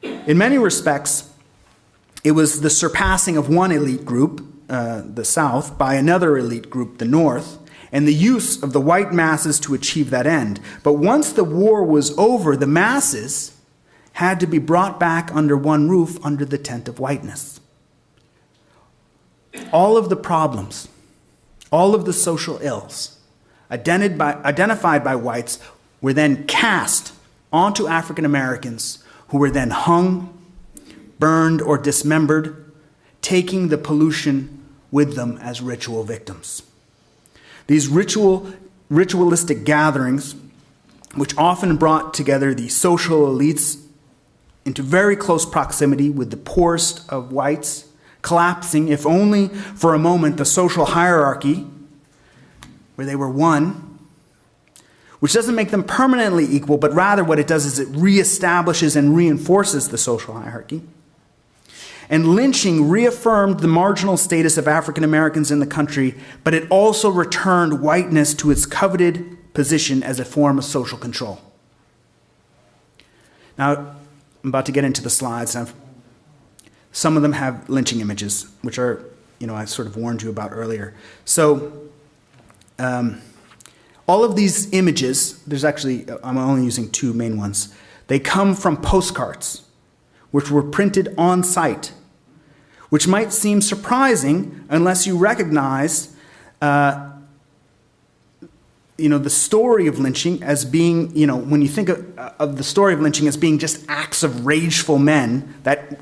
In many respects, it was the surpassing of one elite group, uh, the South, by another elite group, the North, and the use of the white masses to achieve that end. But once the war was over, the masses had to be brought back under one roof under the tent of whiteness. All of the problems, all of the social ills identified by, whites were then cast onto African Americans who were then hung, burned, or dismembered, taking the pollution with them as ritual victims. These ritual, ritualistic gatherings, which often brought together the social elites into very close proximity with the poorest of whites, collapsing, if only for a moment, the social hierarchy where they were one, which doesn't make them permanently equal, but rather what it does is it reestablishes and reinforces the social hierarchy. And lynching reaffirmed the marginal status of African Americans in the country, but it also returned whiteness to its coveted position as a form of social control. Now, About to get into the slides. I've, some of them have lynching images, which are, you know, I sort of warned you about earlier. So, um, all of these images, there's actually, I'm only using two main ones, they come from postcards, which were printed on site, which might seem surprising unless you recognize uh, you know, the story of lynching as being, you know, when you think of, of the story of lynching as being just acts of rageful men that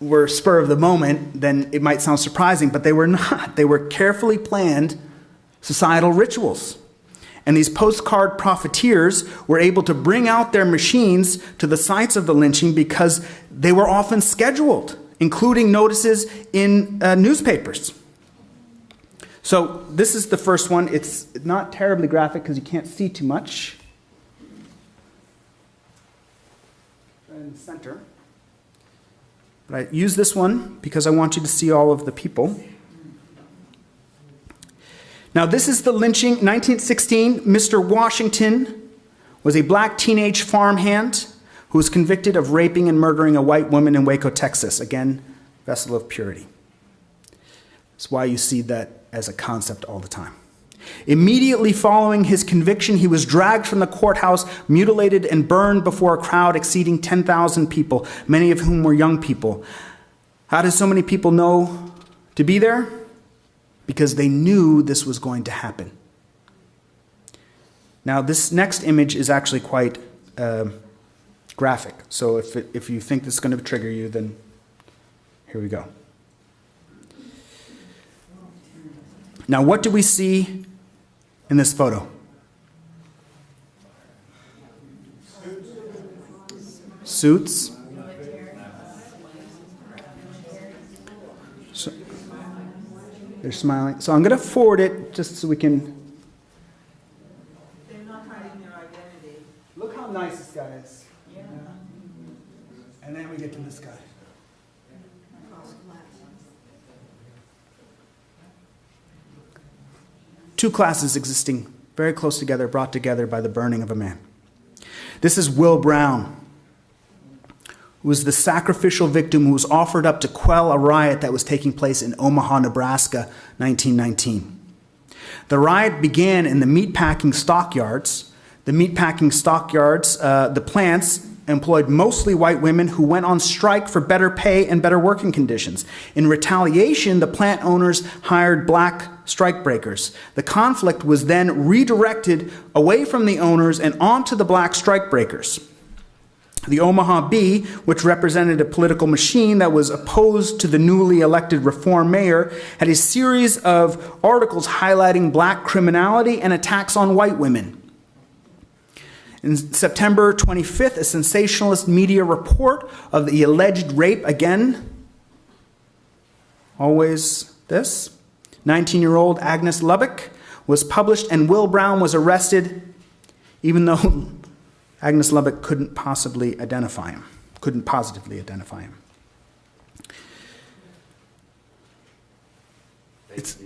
were spur of the moment, then it might sound surprising, but they were [laughs] not. They were carefully planned societal rituals. And these postcard profiteers were able to bring out their machines to the sites of the lynching because they were often scheduled, including notices in uh, newspapers. So this is the first one. It's not terribly graphic because you can't see too much. In the center. But I use this one because I want you to see all of the people. Now, this is the lynching, 1916. Mr. Washington was a black teenage farmhand who was convicted of raping and murdering a white woman in Waco, Texas. Again, vessel of purity. That's why you see that as a concept all the time. Immediately following his conviction, he was dragged from the courthouse, mutilated, and burned before a crowd exceeding 10,000 people, many of whom were young people. How did so many people know to be there? Because they knew this was going to happen. Now, this next image is actually quite uh, graphic. So if, it, if you think this is going to trigger you, then here we go. Now, what do we see in this photo? Suits. So, they're smiling. So I'm going to forward it just so we can. They're not hiding their identity. Look how nice this guy is. Yeah. And then we get to this guy. Two classes existing very close together, brought together by the burning of a man. This is Will Brown, who was the sacrificial victim who was offered up to quell a riot that was taking place in Omaha, Nebraska, 1919. The riot began in the meatpacking stockyards. The meatpacking stockyards, uh, the plants employed mostly white women who went on strike for better pay and better working conditions. In retaliation, the plant owners hired black strikebreakers. The conflict was then redirected away from the owners and onto the black strikebreakers. The Omaha Bee, which represented a political machine that was opposed to the newly elected reform mayor, had a series of articles highlighting black criminality and attacks on white women. In September 25th, a sensationalist media report of the alleged rape, again, always this, 19 year old Agnes Loebeck, was published, and Will Brown was arrested, even though [laughs] Agnes Loebeck couldn't possibly identify him, couldn't positively identify him. It's,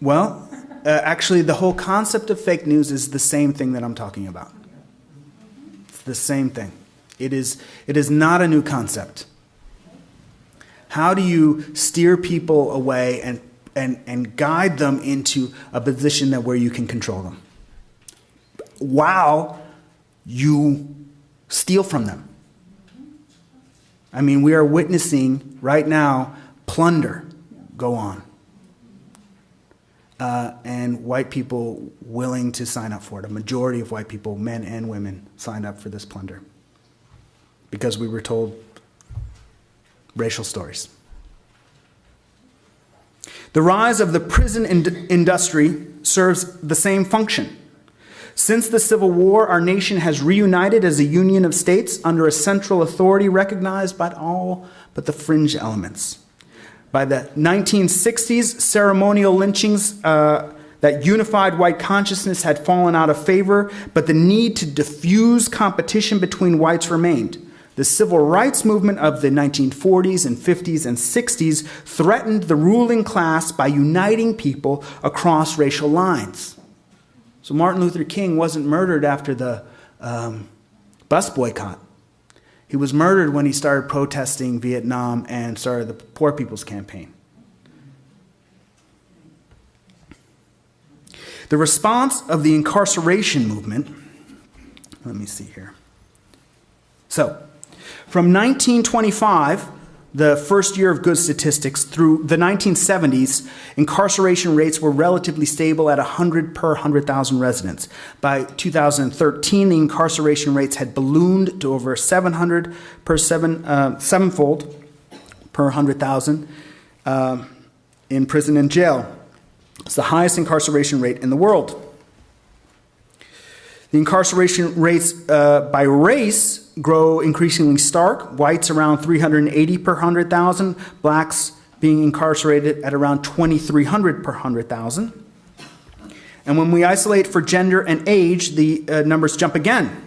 well, uh, actually, the whole concept of fake news is the same thing that I'm talking about. It's the same thing. It is, it is not a new concept. How do you steer people away and, and, and guide them into a position that where you can control them? While you steal from them. I mean, we are witnessing right now plunder go on uh, and white people willing to sign up for it. A majority of white people, men and women, signed up for this plunder because we were told racial stories. The rise of the prison ind- industry serves the same function. Since the Civil War, our nation has reunited as a union of states under a central authority recognized by all but the fringe elements. By the 1960s, ceremonial lynchings uh, that unified white consciousness had fallen out of favor, but the need to diffuse competition between whites remained. The civil rights movement of the 1940s and 50s and 60s threatened the ruling class by uniting people across racial lines. So Martin Luther King wasn't murdered after the um, bus boycott. He was murdered when he started protesting Vietnam and started the Poor People's Campaign. The response of the incarceration movement, let me see here. So, from 1925 the first year of good statistics through the 1970s, incarceration rates were relatively stable at 100 per 100,000 residents. By 2013, the incarceration rates had ballooned to over 700 per seven, uh, sevenfold per 100,000 uh, in prison and jail. It's the highest incarceration rate in the world. The incarceration rates uh, by race grow increasingly stark. Whites around 380 per 100,000, blacks being incarcerated at around 2,300 per 100,000. And when we isolate for gender and age, the uh, numbers jump again.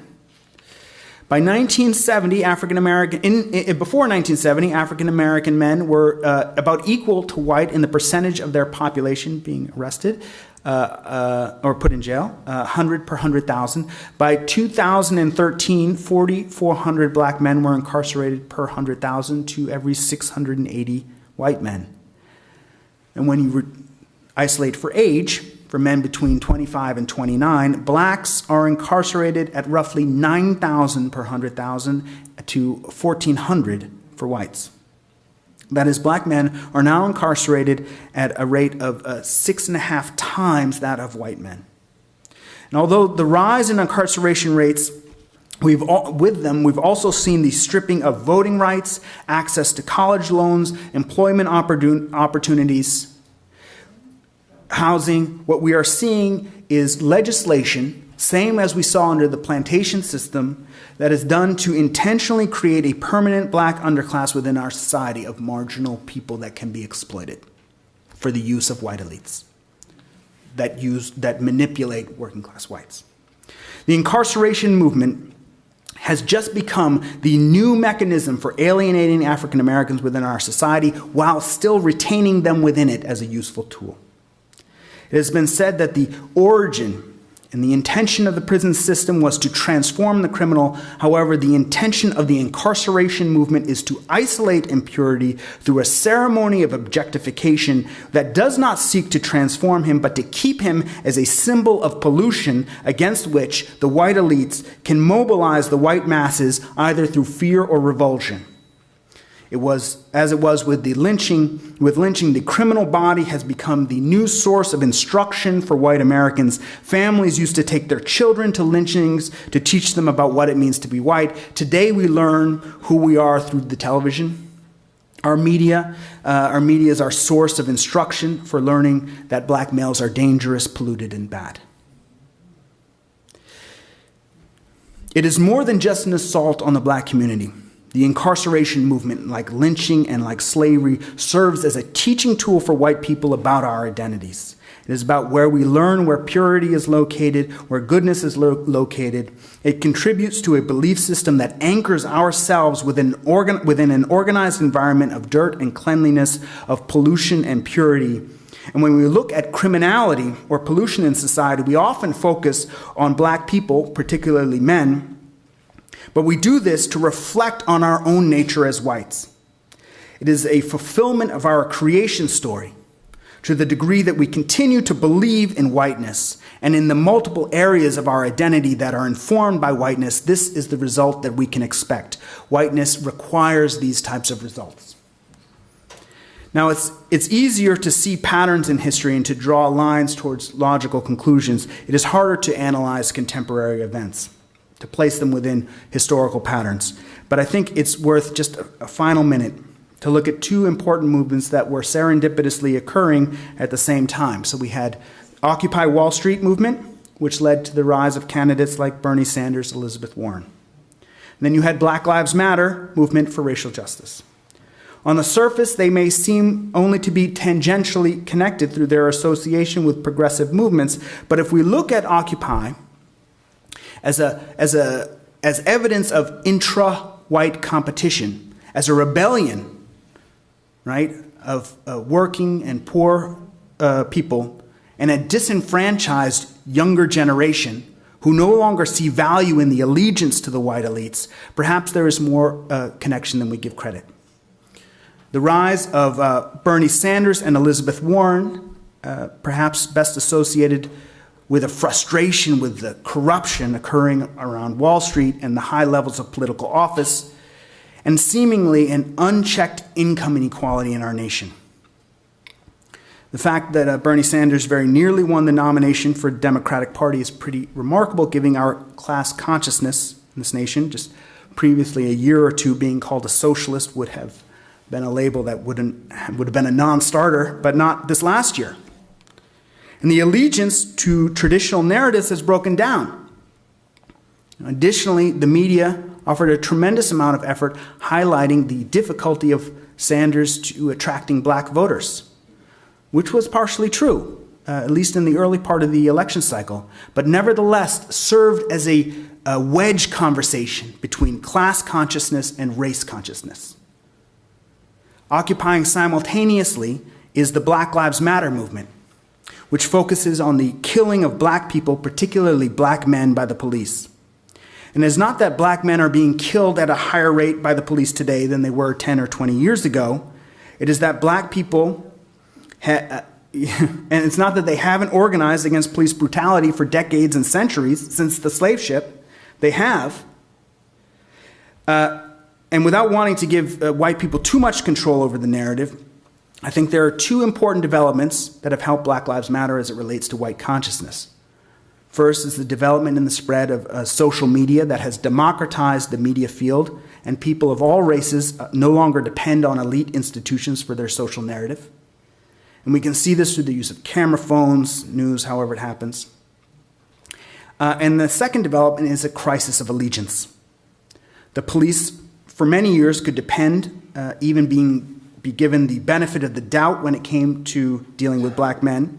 By 1970, African American, in, in, before 1970, African American men were uh, about equal to white in the percentage of their population being arrested uh, uh, or put in jail, 100 uh, per 100,000. By 2013, 4,400 black men were incarcerated per 100,000 to every 680 white men. And when you isolate for age, for men between 25 and 29, blacks are incarcerated at roughly 9,000 per 100,000 to 1,400 for whites. That is, black men are now incarcerated at a rate of uh, six and a half times that of white men. And although the rise in incarceration rates We've all, with them, we've also seen the stripping of voting rights, access to college loans, employment opportunities, housing, what we are seeing is legislation, same as we saw under the plantation system, that is done to intentionally create a permanent black underclass within our society of marginal people that can be exploited for the use of white elites that use that manipulate working class whites. The incarceration movement has just become the new mechanism for alienating African Americans within our society while still retaining them within it as a useful tool. It has been said that the origin and the intention of the prison system was to transform the criminal. However, the intention of the incarceration movement is to isolate impurity through a ceremony of objectification that does not seek to transform him, but to keep him as a symbol of pollution against which the white elites can mobilize the white masses either through fear or revulsion. It was as it was with the lynching. With lynching, the criminal body has become the new source of instruction for white Americans. Families used to take their children to lynchings to teach them about what it means to be white. Today, we learn who we are through the television. Our media, uh, our media is our source of instruction for learning that black males are dangerous, polluted, and bad. It is more than just an assault on the black community. The incarceration movement, like lynching and like slavery, serves as a teaching tool for white people about our identities. It is about where we learn where purity is located, where goodness is lo- located. It contributes to a belief system that anchors ourselves within, organ- within an organized environment of dirt and cleanliness, of pollution and purity. And when we look at criminality or pollution in society, we often focus on black people, particularly men, but we do this to reflect on our own nature as whites. It is a fulfillment of our creation story to the degree that we continue to believe in whiteness and in the multiple areas of our identity that are informed by whiteness. This is the result that we can expect. Whiteness requires these types of results. Now, it's, it's easier to see patterns in history and to draw lines towards logical conclusions. It is harder to analyze contemporary events to place them within historical patterns. But I think it's worth just a, final minute to look at two important movements that were serendipitously occurring at the same time. So we had Occupy Wall Street movement, which led to the rise of candidates like Bernie Sanders, Elizabeth Warren. And then you had Black Lives Matter movement for racial justice. On the surface, they may seem only to be tangentially connected through their association with progressive movements, but if we look at Occupy, as, a, as, a, as evidence of intra white competition, as a rebellion, right, of uh, working and poor uh, people and a disenfranchised younger generation who no longer see value in the allegiance to the white elites, perhaps there is more uh, connection than we give credit. The rise of uh, Bernie Sanders and Elizabeth Warren, uh, perhaps best associated with a frustration with the corruption occurring around Wall Street and the high levels of political office, and seemingly an unchecked income inequality in our nation. The fact that uh, Bernie Sanders very nearly won the nomination for Democratic Party is pretty remarkable, given our class consciousness in this nation. Just previously, a year or two being called a socialist would have been a label that wouldn't, would have been a non starter, but not this last year. And the allegiance to traditional narratives has broken down. Additionally, the media offered a tremendous amount of effort highlighting the difficulty of Sanders to attracting black voters, which was partially true, uh, at least in the early part of the election cycle, but nevertheless served as a, a wedge conversation between class consciousness and race consciousness. Occupying simultaneously is the Black Lives Matter movement, which focuses on the killing of black people, particularly black men, by the police. And it's not that black men are being killed at a higher rate by the police today than they were 10 or 20 years ago. It is that black people, ha- [laughs] and it's not that they haven't organized against police brutality for decades and centuries since the slave ship, they have. Uh, and without wanting to give uh, white people too much control over the narrative, I think there are two important developments that have helped Black Lives Matter as it relates to white consciousness. First is the development and the spread of uh, social media that has democratized the media field, and people of all races uh, no longer depend on elite institutions for their social narrative. And we can see this through the use of camera phones, news, however it happens. Uh, and the second development is a crisis of allegiance. The police, for many years, could depend, uh, even being be given the benefit of the doubt when it came to dealing with black men.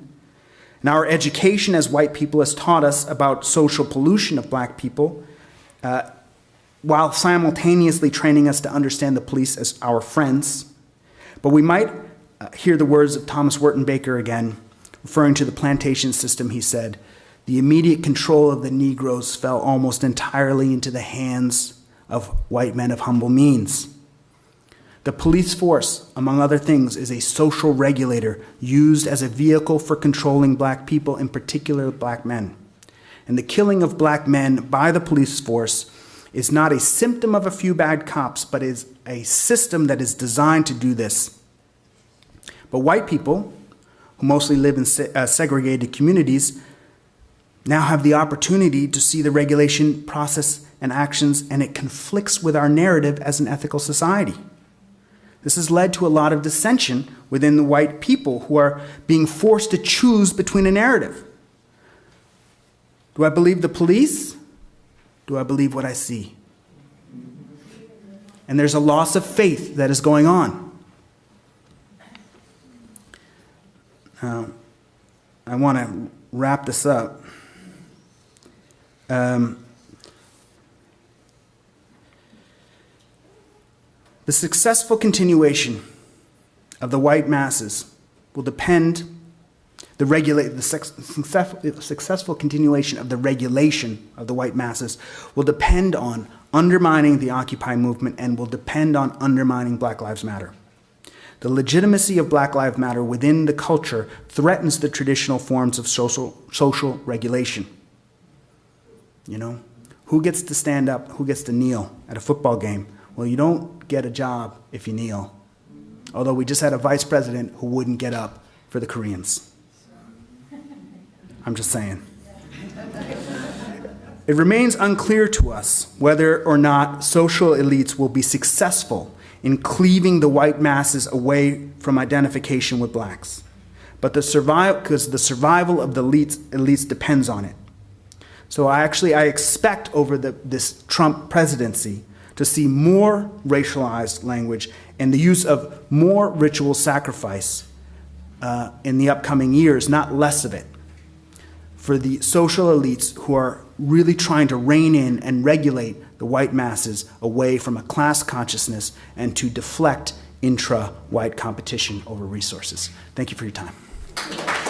And our education as white people has taught us about social pollution of black people, uh, while simultaneously training us to understand the police as our friends. But we might uh, hear the words of Thomas Wertenbaker again Referring to the plantation system, he said, the immediate control of the Negroes fell almost entirely into the hands of white men of humble means. The police force, among other things, is a social regulator used as a vehicle for controlling black people, in particular black men. And the killing of black men by the police force is not a symptom of a few bad cops, but is a system that is designed to do this. But white people, who mostly live in se- uh, segregated communities, now have the opportunity to see the regulation process and actions, and it conflicts with our narrative as an ethical society. This has led to a lot of dissension within the white people who are being forced to choose between a narrative. Do I believe the police? Do I believe what I see? And there's a loss of faith that is going on. Now, I want to wrap this up. Um, the successful continuation of the white masses will depend the regulate the success- successful continuation of the regulation of the white masses will depend on undermining the occupy movement and will depend on undermining black lives matter. The legitimacy of black lives matter within the culture threatens the traditional forms of social, social regulation. You know who gets to stand up who gets to kneel at a football game well you don't get a job if you kneel although we just had a vice president who wouldn't get up for the koreans I'm just saying. It remains unclear to us whether or not social elites will be successful in cleaving the white masses away from identification with blacks. But the survival, because the survival of the elites, elites depends on it. So I actually I expect over the, this Trump presidency to see more racialized language and the use of more ritual sacrifice uh, in the upcoming years, not less of it for the social elites who are really trying to rein in and regulate the white masses away from a class consciousness and to deflect intra white competition over resources. Thank you for your time.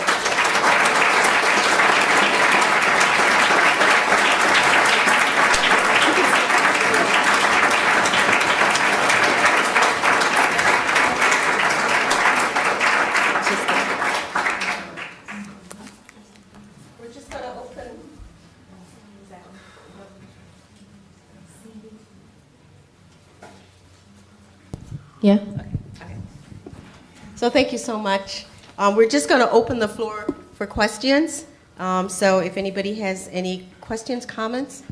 So thank you so much. Um, we're just gonna open the floor for questions. Um, so if anybody has any questions, comments?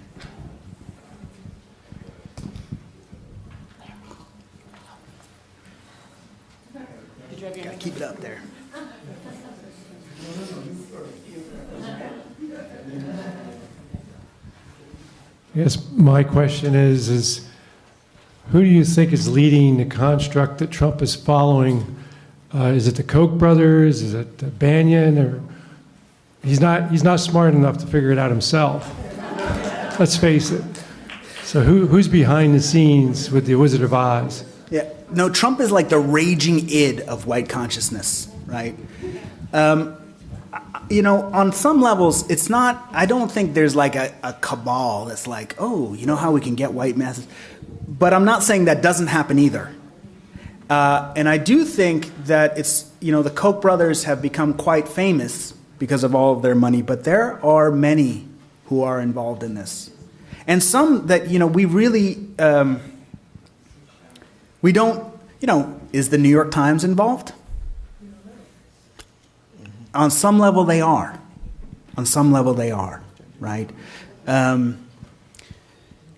Gotta keep it up there. Yes, my question is, is who do you think is leading the construct that Trump is following? Uh, is it the Koch brothers? Is it Bannon? Or he's not he's not smart enough to figure it out himself. [laughs] Let's face it. So who, who's behind the scenes with the Wizard of Oz? Yeah, no, Trump is like the raging id of white consciousness, right? Um, you know, on some levels, it's not, I don't think there's like a, a cabal that's like, oh, you know how we can get white masses. But I'm not saying that doesn't happen either. Uh, and I do think that it's, you know, the Koch brothers have become quite famous because of all of their money, but there are many who are involved in this. And some that, you know, we really, um, we don't, you know, is the New York Times involved? On some level, they are. On some level, they are, right? Um,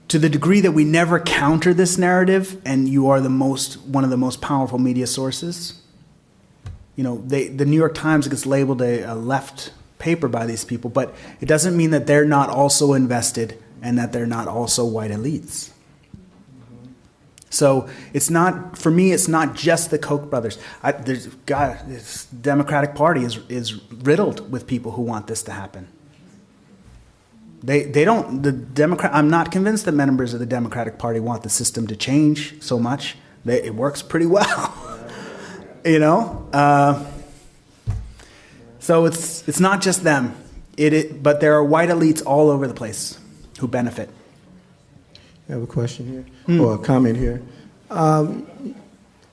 to the degree that we never counter this narrative, and you are the most, one of the most powerful media sources, you know, they, the New York Times gets labeled a, a left paper by these people, but it doesn't mean that they're not also invested and that they're not also white elites. So it's not for me. It's not just the Koch brothers. I, there's God. This Democratic Party is is riddled with people who want this to happen. They they don't. The Democrat. I'm not convinced that members of the Democratic Party want the system to change so much. They, it works pretty [laughs] well. you know. Uh, So it's it's not just them. It, it but there are white elites all over the place who benefit. I have a question here, or a comment here. Um,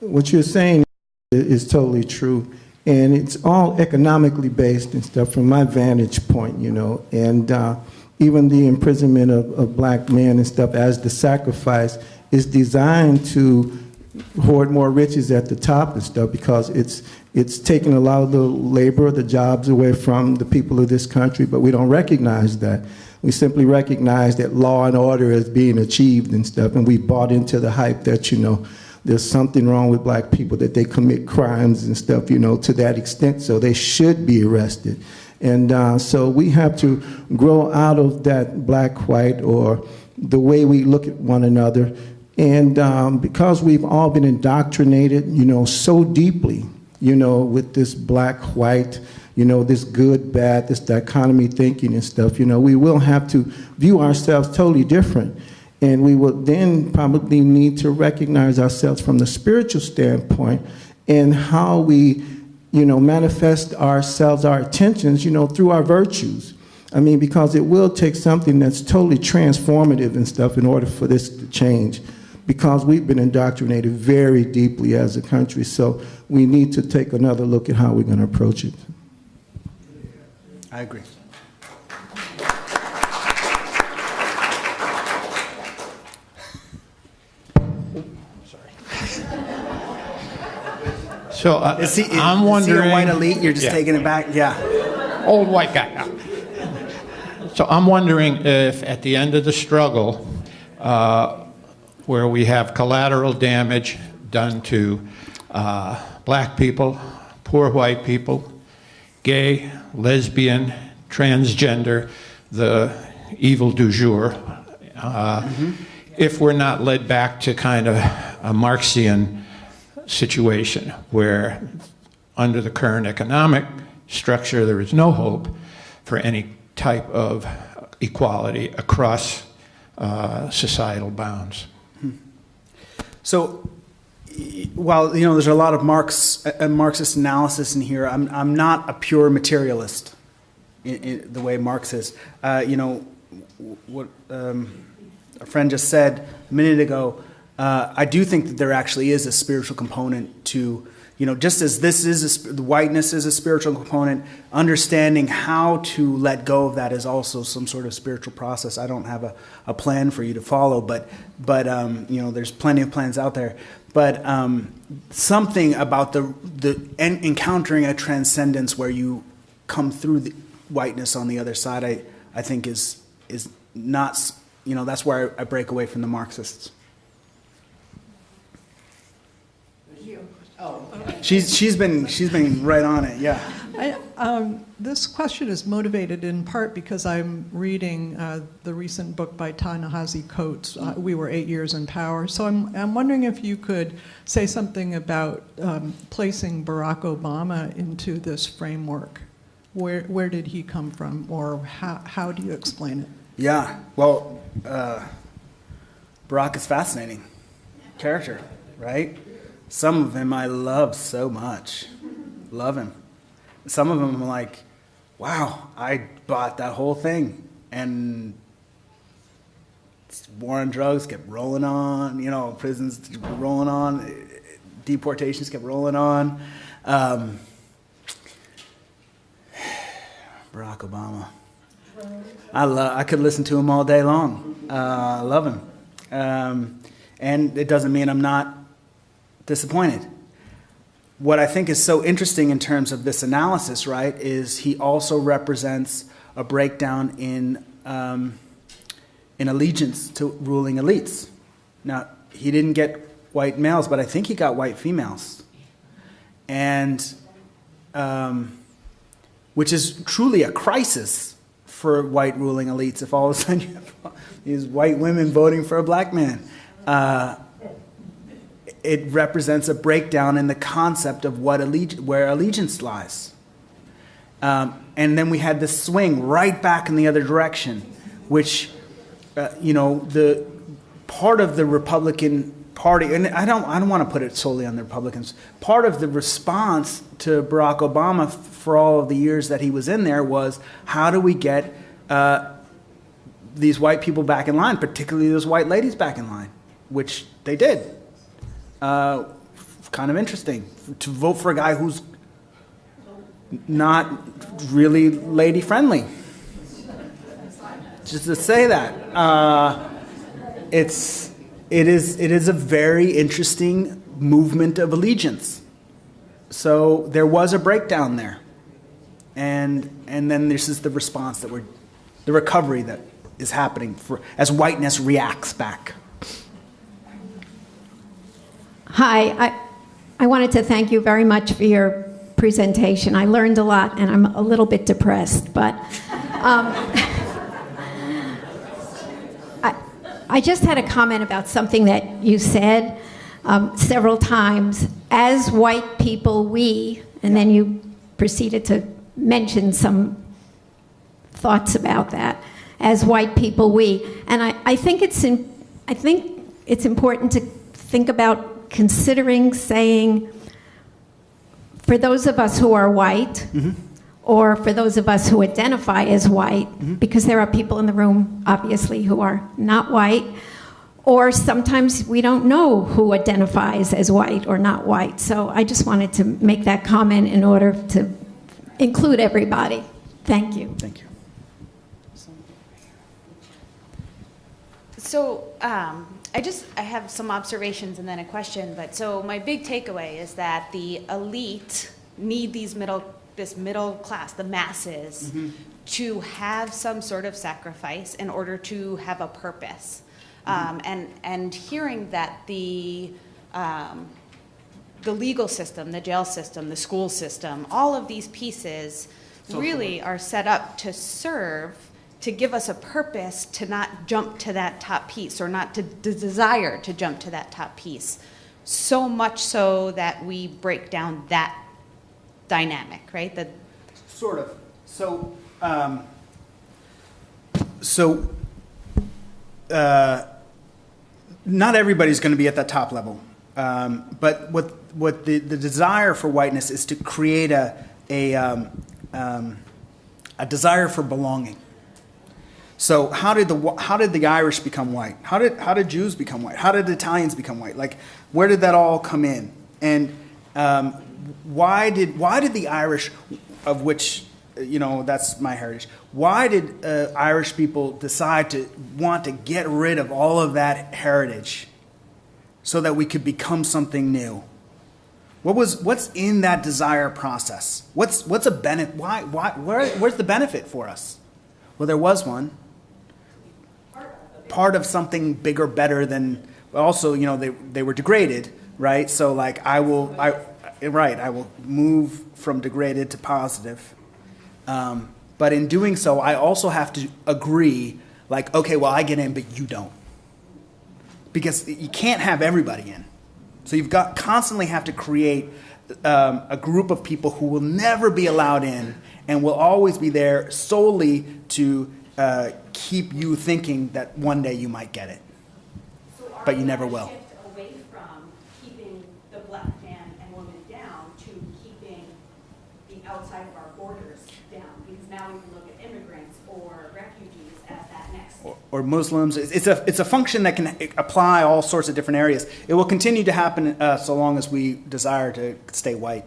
what you're saying is totally true, and it's all economically based and stuff from my vantage point, you know. And uh, even the imprisonment of, of black men and stuff as the sacrifice is designed to hoard more riches at the top and stuff because it's it's taking a lot of the labor, the jobs away from the people of this country, but we don't recognize that. We simply recognize that law and order is being achieved and stuff, and we bought into the hype that, you know, there's something wrong with black people, that they commit crimes and stuff, you know, to that extent, so they should be arrested. And uh, so we have to grow out of that black, white, or the way we look at one another. And um, because we've all been indoctrinated, you know, so deeply, you know, with this black, white, you know, this good, bad, this dichotomy thinking and stuff, you know, we will have to view ourselves totally different. And we will then probably need to recognize ourselves from the spiritual standpoint and how we, you know, manifest ourselves, our attentions, you know, through our virtues. I mean, because it will take something that's totally transformative and stuff in order for this to change. Because we've been indoctrinated very deeply as a country, so we need to take another look at how we're going to approach it. I agree. So uh, Is he, I'm is he wondering. a white elite? You're just Yeah. taking it back? Yeah. Old white guy. So I'm wondering if at the end of the struggle, uh, where we have collateral damage done to uh, black people, poor white people, gay, lesbian, transgender, the evil du jour, uh, if we're not led back to kind of a Marxian situation where, under the current economic structure, there is no hope for any type of equality across uh, societal bounds. So, while you know, there's a lot of Marx, uh, Marxist analysis in here. I'm I'm not a pure materialist, in, in the way Marx is. Uh, you know, what um, a friend just said a minute ago. Uh, I do think that there actually is a spiritual component to, you know, just as this is a, the whiteness is a spiritual component. Understanding how to let go of that is also some sort of spiritual process. I don't have a, a plan for you to follow, but but um, you know, there's plenty of plans out there. But um, something about the the en- encountering a transcendence where you come through the whiteness on the other side, I I think is is not you know that's where I, I break away from the Marxists. She's she's been she's been right on it. Yeah. I, um, this question is motivated in part because I'm reading uh, the recent book by Ta-Nehisi Coates, uh, We Were Eight Years in Power. So I'm, I'm wondering if you could say something about um, placing Barack Obama into this framework. Where, where did he come from, or how, how do you explain it? Yeah. Well, uh, Barack is fascinating character, right? Some of them I love so much. Love him. Some of them I'm like, wow, I bought that whole thing. And war on drugs kept rolling on, you know, prisons rolling on, deportations kept rolling on. Um, [sighs] Barack Obama. I love. I could listen to him all day long. Uh, love him, um, and it doesn't mean I'm not disappointed. What I think is so interesting in terms of this analysis, right, is he also represents a breakdown in um, in allegiance to ruling elites. Now, he didn't get white males, but I think he got white females, and um, which is truly a crisis for white ruling elites if all of a sudden [laughs] you have these white women voting for a black man. Uh, it represents a breakdown in the concept of what alleg- where allegiance lies. Um, and then we had this swing right back in the other direction, which, uh, you know, the part of the Republican party, and I don't, I don't want to put it solely on the Republicans. Part of the response to Barack Obama for all of the years that he was in there was how do we get uh, these white people back in line, particularly those white ladies back in line, which they did. Uh, kind of interesting to vote for a guy who's not really lady friendly. Just to say that. Uh, it's it is it is a very interesting movement of allegiance. So there was a breakdown there, and and then this is the response that we're, the recovery that is happening for as whiteness reacts back. Hi, I, I wanted to thank you very much for your presentation. I learned a lot, and I'm a little bit depressed, but. Um, I just had a comment about something that you said um, several times. As white people, we, and then you proceeded to mention some thoughts about that. As white people, we, and I, I think it's in, I think it's important to think about considering saying, for those of us who are white, mm-hmm or for those of us who identify as white, mm-hmm. because there are people in the room, obviously, who are not white, or sometimes we don't know who identifies as white or not white. So I just wanted to make that comment in order to include everybody. Thank you. Thank you. So um, I just I have some observations and then a question. But so my big takeaway is that the elite need these middle this middle class, the masses, mm-hmm. to have some sort of sacrifice in order to have a purpose. Mm-hmm. Um, and, and hearing that the, um, the legal system, the jail system, the school system, all of these pieces Social really work. are set up to serve to give us a purpose to not jump to that top piece or not to d- desire to jump to that top piece. So much so that we break down that dynamic, right? The sort of. So, um, so uh, not everybody's going to be at that top level, um, but what what the, the desire for whiteness is to create a a um, um a desire for belonging. So how did the how did the Irish become white? How did how did Jews become white? How did Italians become white? Like where did that all come in? And um, why did why did the Irish, of which you know that's my heritage, why did uh, Irish people decide to want to get rid of all of that heritage, so that we could become something new? What was what's in that desire process? What's what's a benefit? Why why where, where's the benefit for us? Well, there was one. Part of something bigger, better than. Also, you know, they they were degraded, right? So like I will I right, I will move from degraded to positive. Um, but in doing so, I also have to agree, like, okay, well, I get in, but you don't. Because you can't have everybody in. So you've got constantly have to create um, a group of people who will never be allowed in and will always be there solely to uh, keep you thinking that one day you might get it. So but you never will. away from keeping the black man and woman down to keeping the outside of our borders down because now we can look at immigrants or Muslims. It's a, it's a function that can apply all sorts of different areas. It will continue to happen uh, so long as we desire to stay white.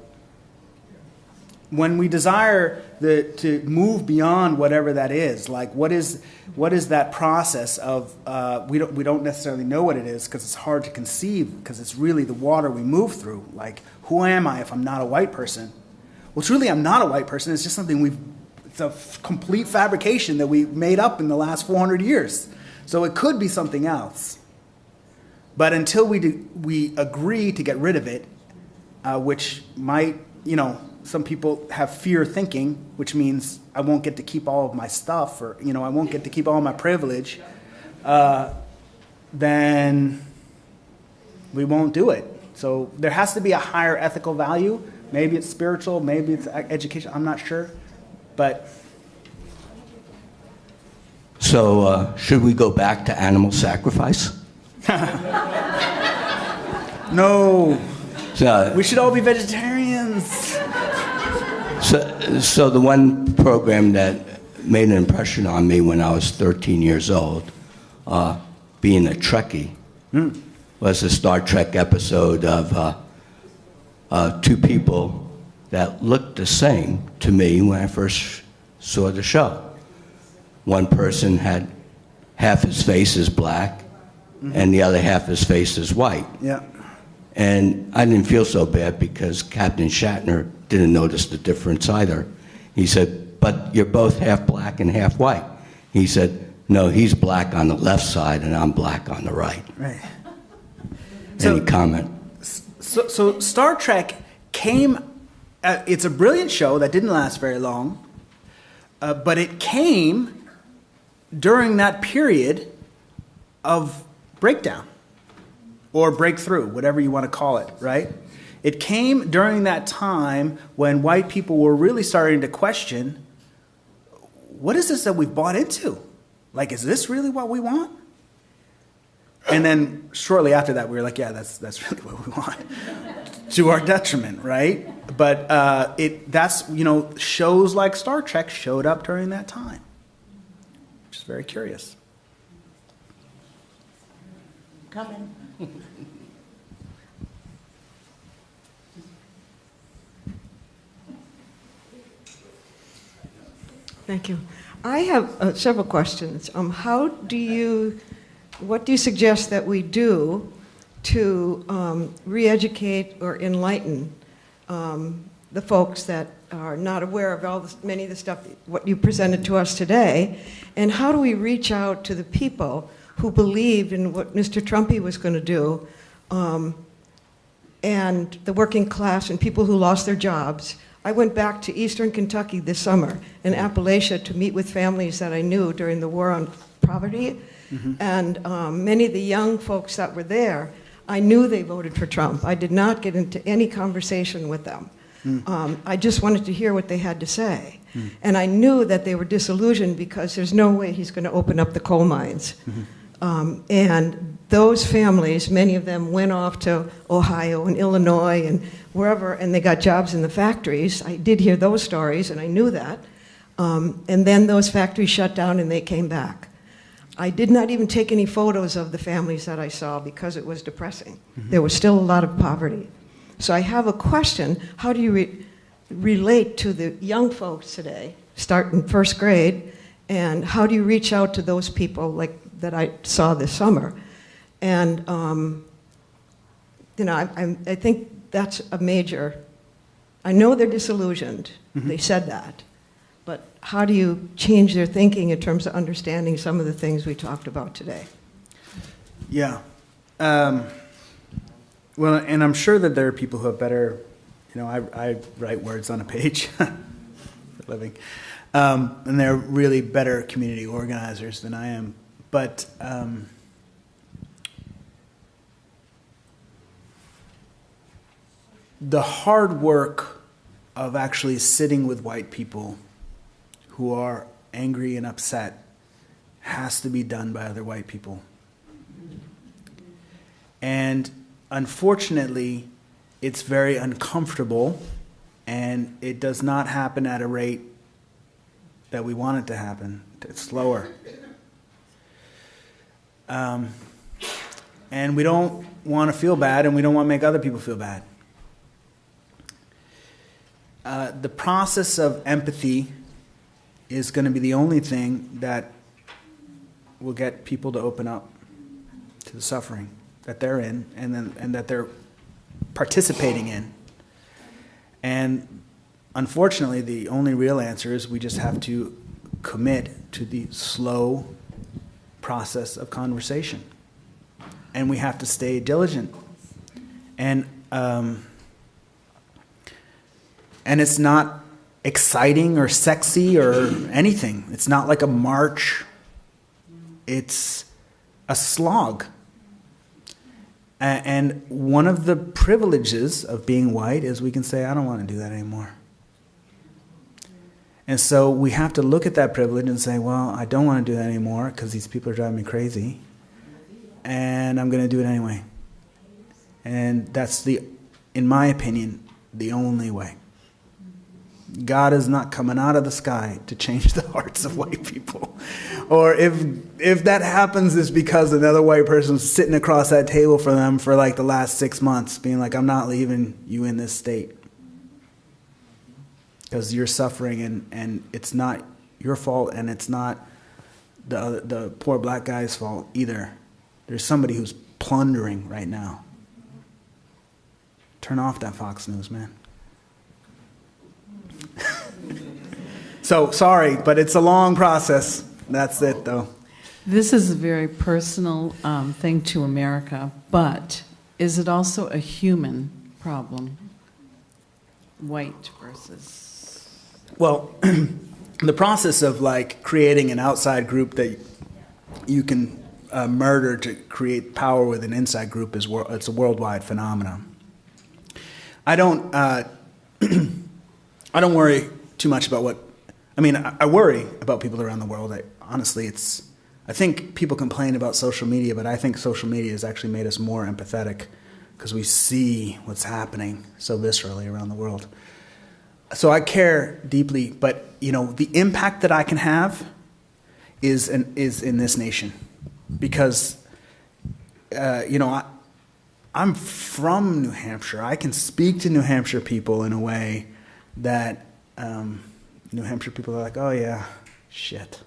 When we desire the, to move beyond whatever that is, like what is, what is that process of, uh, we, don't, we don't necessarily know what it is because it's hard to conceive because it's really the water we move through. Like, who am I if I'm not a white person? Well, truly, I'm not a white person. It's just something we've it's a complete fabrication that we made up in the last 400 years. So it could be something else. But until we, do, we agree to get rid of it, uh, which might, you know, some people have fear thinking, which means I won't get to keep all of my stuff or, you know, I won't get to keep all my privilege, uh, then we won't do it. So there has to be a higher ethical value. Maybe it's spiritual, maybe it's education, I'm not sure. But so, uh, should we go back to animal sacrifice? [laughs] No. So, We should all be vegetarians. So, so the one program that made an impression on me when I was 13 years old, uh, being a Trekkie, was a Star Trek episode of uh, uh, two people that looked the same to me when I first saw the show. One person had half his face is black, and the other half his face is white. Yeah. And I didn't feel so bad because Captain Shatner didn't notice the difference either. He said, But you're both half black and half white. He said, No, he's black on the left side and I'm black on the right. Right. Any comment? So, so Star Trek came. Uh, it's a brilliant show that didn't last very long, uh, but it came during that period of breakdown or breakthrough, whatever you want to call it, right? It came during that time when white people were really starting to question what is this that we've bought into? Like, is this really what we want? And then shortly after that, we were like, yeah, that's, that's [laughs] really what we want. [laughs] to our detriment, right? But uh, it, that's, you know, shows like Star Trek showed up during that time, which is very curious. Coming. Thank you. I have uh, several questions. Um, how do you, what do you suggest that we do to um, re-educate or enlighten um, the folks that are not aware of all this, many of the stuff, what you presented to us today? And how do we reach out to the people who believed in what Mr. Trumpy was going to do um, and the working class and people who lost their jobs? I went back to eastern Kentucky this summer in Appalachia to meet with families that I knew during the war on poverty. And um, many of the young folks that were there, I knew they voted for Trump. I did not get into any conversation with them. Um, I just wanted to hear what they had to say. And I knew that they were disillusioned because there's no way he's going to open up the coal mines. Um, and those families, many of them went off to Ohio and Illinois and wherever, and they got jobs in the factories. I did hear those stories, and I knew that. Um, and then those factories shut down and they came back. I did not even take any photos of the families that I saw because it was depressing. There was still a lot of poverty. So I have a question how do you re- relate to the young folks today, starting first grade, and how do you reach out to those people like that I saw this summer? And, um, you know, I, I, I think that's a major, I know they're disillusioned. They said that. But how do you change their thinking in terms of understanding some of the things we talked about today? Yeah. Um, well, and I'm sure that there are people who have better, you know, I, I write words on a page [laughs] for a living. Um, and they're really better community organizers than I am. But um, the hard work of actually sitting with white people who are angry and upset has to be done by other white people. And unfortunately, it's very uncomfortable and it does not happen at a rate that we want it to happen. It's slower. Um, and we don't want to feel bad and we don't want to make other people feel bad. Uh, the process of empathy is going to be the only thing that will get people to open up to the suffering that they're in and, then, and that they're participating in. And unfortunately, the only real answer is we just have to commit to the slow process of conversation. And we have to stay diligent. And, um, and it's not exciting or sexy or anything. It's not like a march. It's a slog. And one of the privileges of being white is we can say, I don't want to do that anymore. And so we have to look at that privilege and say, well, I don't want to do that anymore because these people are driving me crazy. And I'm going to do it anyway. And that's the, in my opinion, the only way. God is not coming out of the sky to change [laughs] the hearts of white people. Or if if that happens it's because another white person's sitting across that table for them for like the last 6 months being like I'm not leaving you in this state. Cuz you're suffering and and it's not your fault and it's not the the poor black guy's fault either. There's somebody who's plundering right now. Turn off that Fox News, man. [laughs] so sorry, but it's a long process. That's it, though. This is a very personal um, thing to America, but is it also a human problem? White versus. Well, [clears throat] the process of like creating an outside group that you can uh, murder to create power with an inside group is it's a worldwide phenomenon. I don't uh, [clears throat] I don't worry too much about what I mean. I, I worry about people around the world. I, honestly, it's I think people complain about social media, but I think social media has actually made us more empathetic because we see what's happening so viscerally around the world. So I care deeply, but you know the impact that I can have is in, is in this nation because uh, you know I, I'm from New Hampshire. I can speak to New Hampshire people in a way that um, New Hampshire people are like, oh yeah, shit.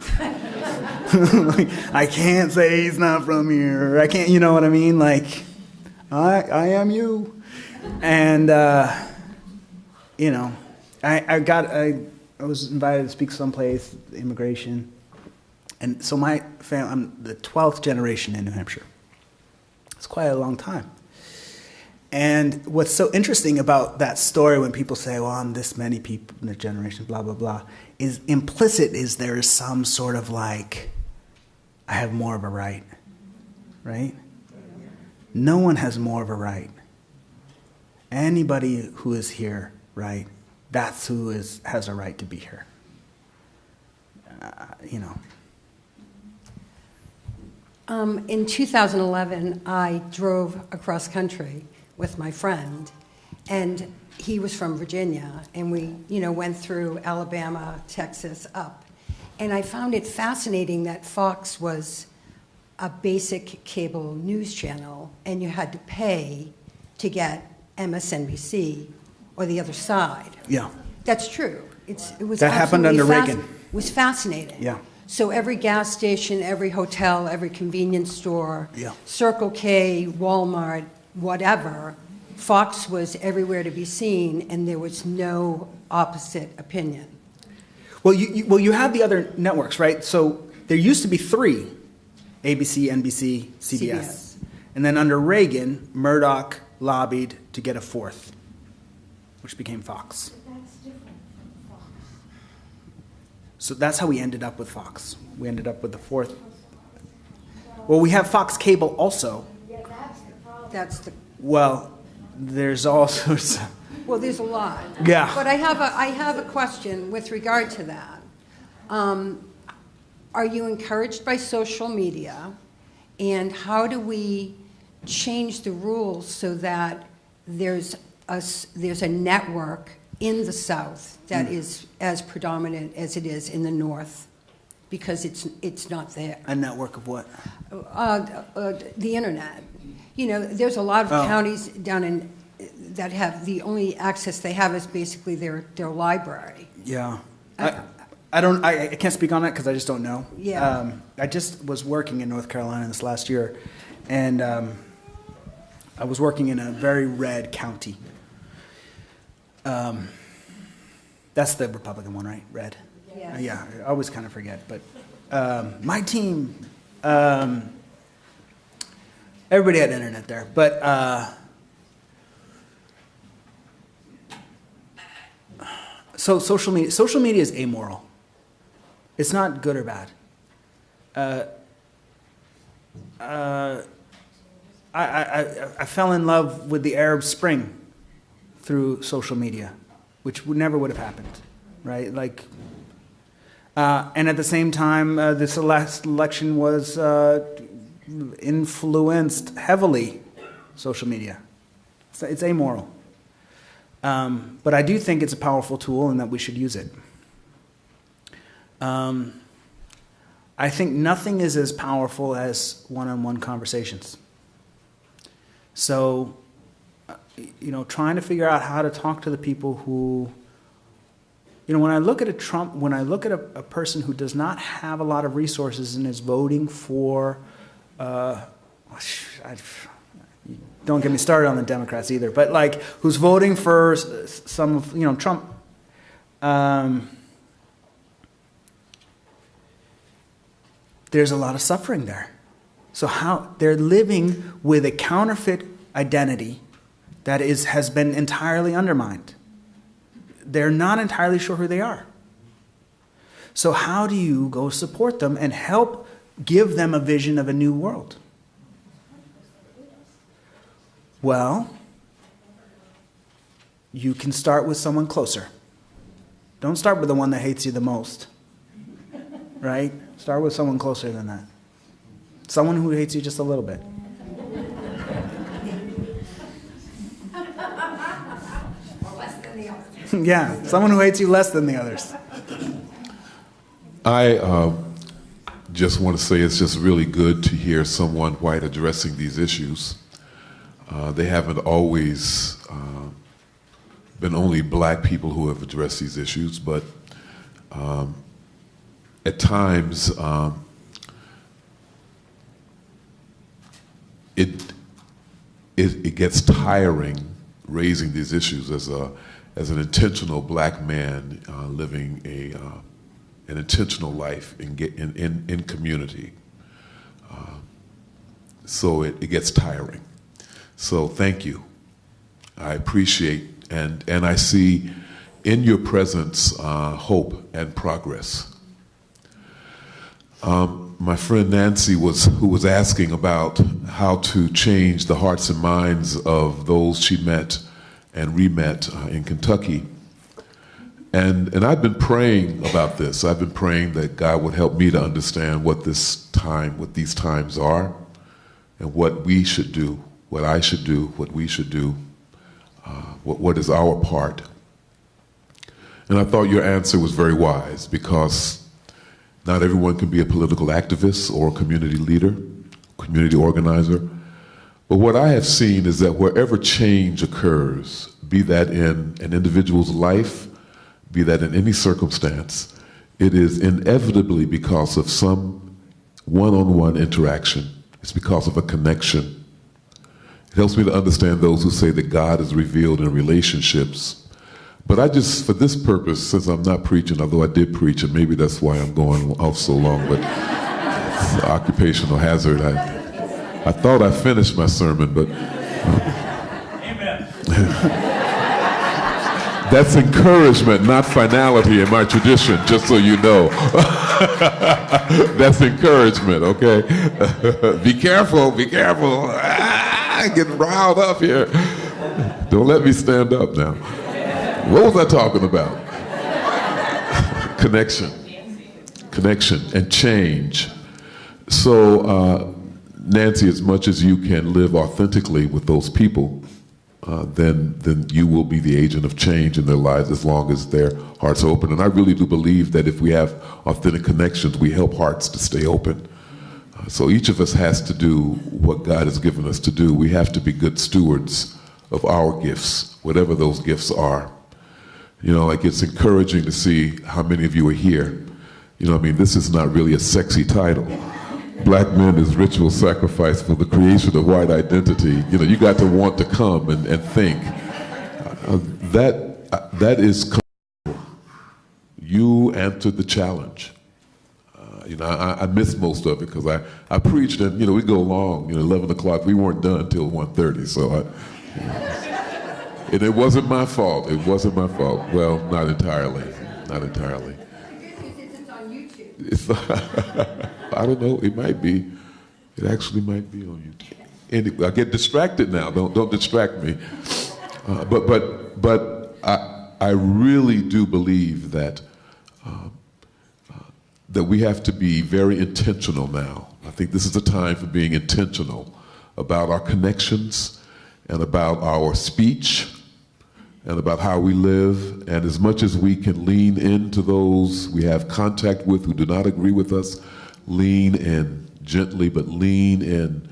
[laughs] I can't say he's not from here. I can't, you know what I mean? Like, I, I am you. And, uh, you know, I, I got, I, I was invited to speak someplace, immigration. And so my family, I'm the 12th generation in New Hampshire. It's quite a long time. And what's so interesting about that story when people say, well, I'm this many people in a generation, blah, blah, blah, is implicit is there is some sort of like, I have more of a right, right? No one has more of a right. Anybody who is here, right, that's who is, has a right to be here. Uh, you know. Um, in 2011, I drove across country with my friend, and he was from Virginia, and we, you know, went through Alabama, Texas, up, and I found it fascinating that Fox was a basic cable news channel, and you had to pay to get MSNBC or the other side. Yeah. That's true. It's, it was That happened absolutely under fasc- Reagan. Was fascinating. Yeah. So every gas station, every hotel, every convenience store, Yeah. Circle K, Walmart, whatever, Fox was everywhere to be seen, and there was no opposite opinion. Well, you, you, well, you have the other networks, right? So there used to be three ABC, NBC, CBS. CBS. And then under Reagan, Murdoch lobbied to get a fourth, which became Fox. So that's how we ended up with Fox. We ended up with the fourth. Well, we have Fox Cable also. That's the, Well, there's all [laughs] sorts of. well, there's a lot. Yeah. But I have a, I have a question with regard to that. Um, Are you encouraged by social media? And how do we change the rules so that there's a, there's a network in the South that Mm. is as predominant as it is in the North? Because it's, it's not there. A network of what? Uh, uh, the internet. You know, there's a lot of Oh. counties down in, that have, the only access they have is basically their, their library. Yeah. I, I don't, I, I can't speak on that because I just don't know. Yeah. Um, I just was working in North Carolina this last year, and um, I was working in a very red county. Um, that's the Republican one, right? Red. Yeah. Uh, yeah, I always kind of forget. But um, my team, um, everybody had internet there, but. Uh, so social media social media is amoral it's not good or bad uh, uh, I, I, I, I fell in love with the arab spring through social media which never would have happened right like uh, and at the same time uh, this last election was uh, influenced heavily social media. It's, it's amoral. Um, but I do think it's a powerful tool and that we should use it. Um, I think nothing is as powerful as one on one conversations. So, you know, trying to figure out how to talk to the people who, you know, when I look at a Trump, when I look at a, a person who does not have a lot of resources and is voting for, uh, I, don't get me started on the Democrats either, but like who's voting for some of, you know, Trump. Um, there's a lot of suffering there. So how they're living with a counterfeit identity that is has been entirely undermined. They're not entirely sure who they are. So how do you go support them and help give them a vision of a new world? Well, you can start with someone closer. Don't start with the one that hates you the most. Right? Start with someone closer than that. Someone who hates you just a little bit. [laughs] yeah, someone who hates you less than the others. I uh, just want to say it's just really good to hear someone white addressing these issues. Uh, they haven't always uh, been only black people who have addressed these issues, but um, at times um, it, it, it gets tiring raising these issues as a as an intentional black man uh, living a uh, an intentional life in in in, in community. Uh, so it, it gets tiring. So thank you. I appreciate and and I see in your presence uh, hope and progress. Um, my friend Nancy was who was asking about how to change the hearts and minds of those she met and re-met uh, in Kentucky. And, and I've been praying about this. I've been praying that God would help me to understand what this time, what these times are, and what we should do, what I should do, what we should do, uh, what, what is our part. And I thought your answer was very wise because not everyone can be a political activist or a community leader, community organizer. But what I have seen is that wherever change occurs, be that in an individual's life, be that in any circumstance, it is inevitably because of some one on one interaction. It's because of a connection. It helps me to understand those who say that God is revealed in relationships but I just, for this purpose, since I'm not preaching, although I did preach, and maybe that's why I'm going off so long, but it's [laughs] occupational hazard. I, I thought I finished my sermon, but. Amen. [laughs] that's encouragement, not finality in my tradition, just so you know. [laughs] that's encouragement, okay? be careful, be careful. Ah, getting riled up here. Don't let me stand up now. What was I talking about? [laughs] Connection. Connection and change. So, uh, Nancy, as much as you can live authentically with those people, uh, then then you will be the agent of change in their lives as long as their hearts are open. And I really do believe that if we have authentic connections, we help hearts to stay open. Uh, so each of us has to do what God has given us to do. We have to be good stewards of our gifts, whatever those gifts are. You know, like it's encouraging to see how many of you are here. You know, I mean, this is not really a sexy title. Black men is ritual sacrifice for the creation of white identity. You know, you got to want to come and, and think. Uh, that, uh, that is, you answered the challenge. Uh, you know, I, I missed most of it because I, I preached and, you know, we go long, you know, 11 o'clock. We weren't done until 1.30, so I, you know. And it wasn't my fault. It wasn't my fault. Well, not entirely. Not entirely. It's on YouTube. [laughs] I don't know. It might be. It actually might be on YouTube. And I get distracted now. Don't don't distract me. Uh, but but but I I really do believe that uh, uh, that we have to be very intentional now. I think this is the time for being intentional about our connections and about our speech and about how we live. And as much as we can lean into those we have contact with who do not agree with us, lean in gently, but lean in.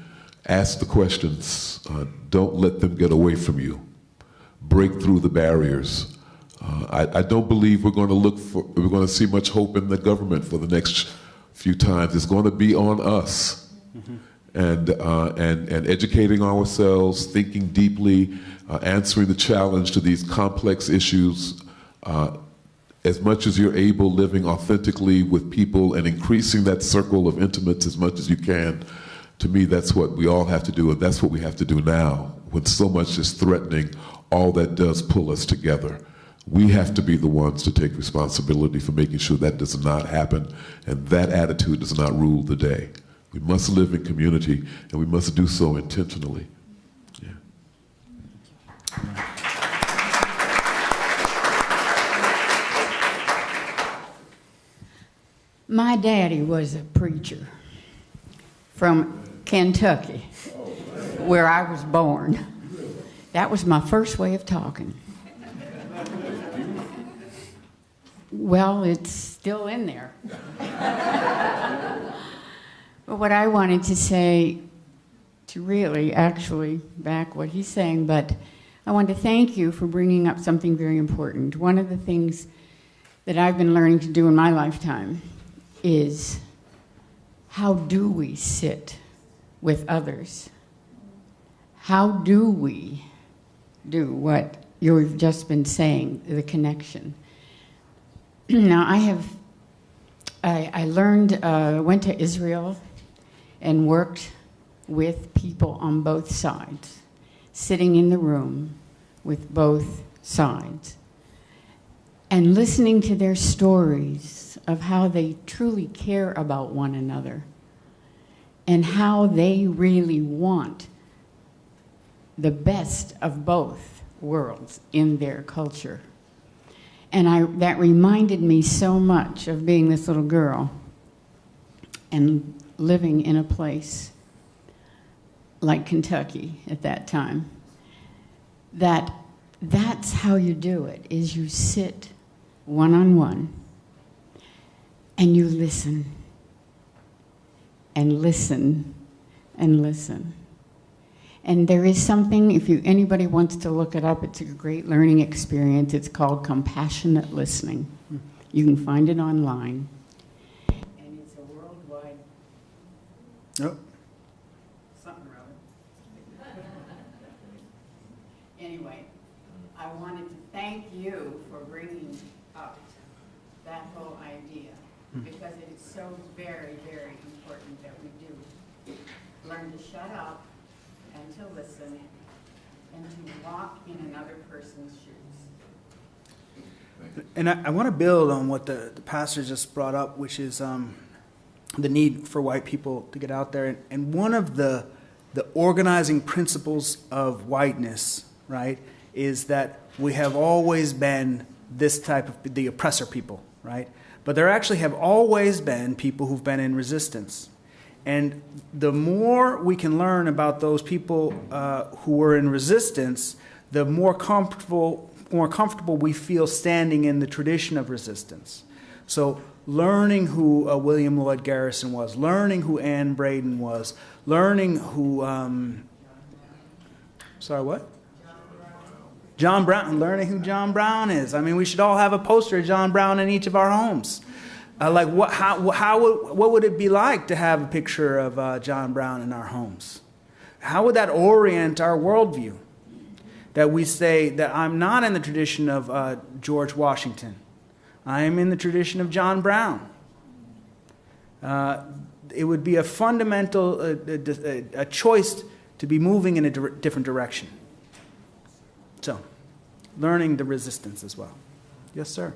Ask the questions. Uh, don't let them get away from you. Break through the barriers. Uh, I, I don't believe we're going to look for, we're going to see much hope in the government for the next few times. It's going to be on us. And, uh, and, and educating ourselves, thinking deeply, uh, answering the challenge to these complex issues uh, as much as you're able, living authentically with people and increasing that circle of intimates as much as you can. To me, that's what we all have to do, and that's what we have to do now when so much is threatening all that does pull us together. We have to be the ones to take responsibility for making sure that does not happen, and that attitude does not rule the day. We must live in community, and we must do so intentionally. My daddy was a preacher from Kentucky, where I was born. That was my first way of talking. Well, it's still in there. But what I wanted to say, to really actually back what he's saying, but I want to thank you for bringing up something very important. One of the things that I've been learning to do in my lifetime is how do we sit with others? How do we do what you've just been saying, the connection? [clears throat] now, I have, I, I learned, uh, went to Israel and worked with people on both sides, sitting in the room with both sides and listening to their stories of how they truly care about one another and how they really want the best of both worlds in their culture. And I, that reminded me so much of being this little girl and living in a place like Kentucky at that time, that that's how you do it, is you sit one-on-one and you listen and listen and listen. And there is something, if you, anybody wants to look it up, it's a great learning experience. It's called compassionate listening. You can find it online. And it's a worldwide Yep. something or other. Anyway, I wanted to thank you for bringing up that whole idea because it is so very, very important that we do learn to shut up and to listen and to walk in another person's shoes. And I, I want to build on what the, the pastor just brought up, which is um, the need for white people to get out there. And, and one of the, the organizing principles of whiteness, right, is that we have always been this type of the oppressor people, right? But there actually have always been people who've been in resistance. And the more we can learn about those people uh, who were in resistance, the more comfortable, more comfortable we feel standing in the tradition of resistance. So, learning who uh, William Lloyd Garrison was, learning who Anne Braden was, learning who, um, sorry, what? John Brown, learning who John Brown is. I mean, we should all have a poster of John Brown in each of our homes. Uh, like, what, how, how would, what would it be like to have a picture of uh, John Brown in our homes? How would that orient our worldview? That we say that I'm not in the tradition of uh, George Washington, I am in the tradition of John Brown. Uh, it would be a fundamental uh, a, a choice to be moving in a di- different direction. So, learning the resistance as well. Yes, sir.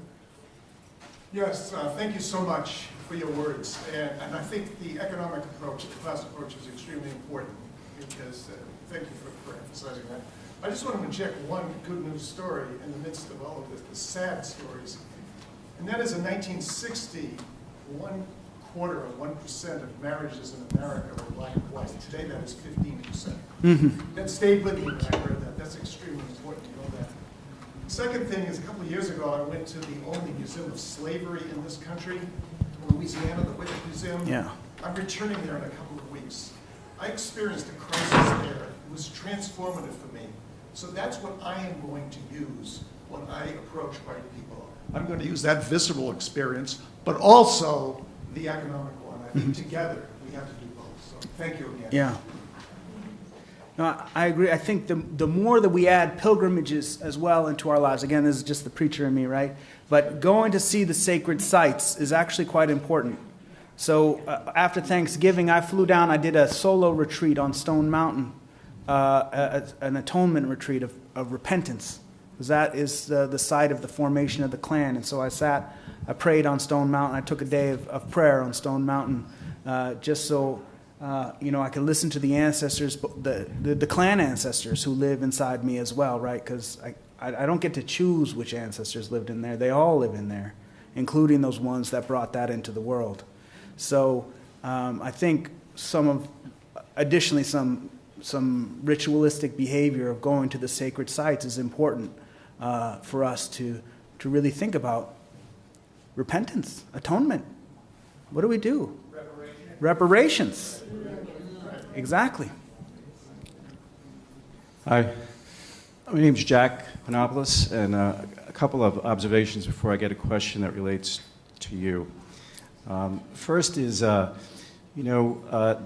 Yes, uh, thank you so much for your words. And, and I think the economic approach, the class approach is extremely important because, uh, thank you for, for emphasizing that. I just want to inject one good news story in the midst of all of the sad stories. And that is in 1960, one quarter of 1% of marriages in America were black and white. Today that is 15%. Mhm. That that stayed with me when I heard that. That's extremely important to know that. Second thing is, a couple of years ago, I went to the only museum of slavery in this country, Louisiana, the Whitney Museum. Yeah. I'm returning there in a couple of weeks. I experienced a crisis there. It was transformative for me. So that's what I am going to use when I approach white people. I'm going to use that visceral experience, but also the economic one. I think together we have to do both. So thank you again. Yeah. No, I- I agree. I think the, the more that we add pilgrimages as well into our lives, again, this is just the preacher in me, right? But going to see the sacred sites is actually quite important. So uh, after Thanksgiving, I flew down, I did a solo retreat on Stone Mountain, uh, a- an atonement retreat of, of repentance. 'Cause that is the, the site of the formation of the Klan. And so I sat, I prayed on Stone Mountain. I took a day of, of prayer on Stone Mountain uh, just so uh, you know, I could listen to the ancestors, the, the, the Klan ancestors who live inside me as well, right? Because I, I, I don't get to choose which ancestors lived in there. They all live in there, including those ones that brought that into the world. So um, I think some of, additionally, some, some ritualistic behavior of going to the sacred sites is important uh, for us to, to really think about repentance, atonement. What do we do? Reparations. Exactly. Hi, my name's Jack Panopoulos, and uh, a couple of observations before I get a question that relates to you. Um, first is, uh, you know, uh,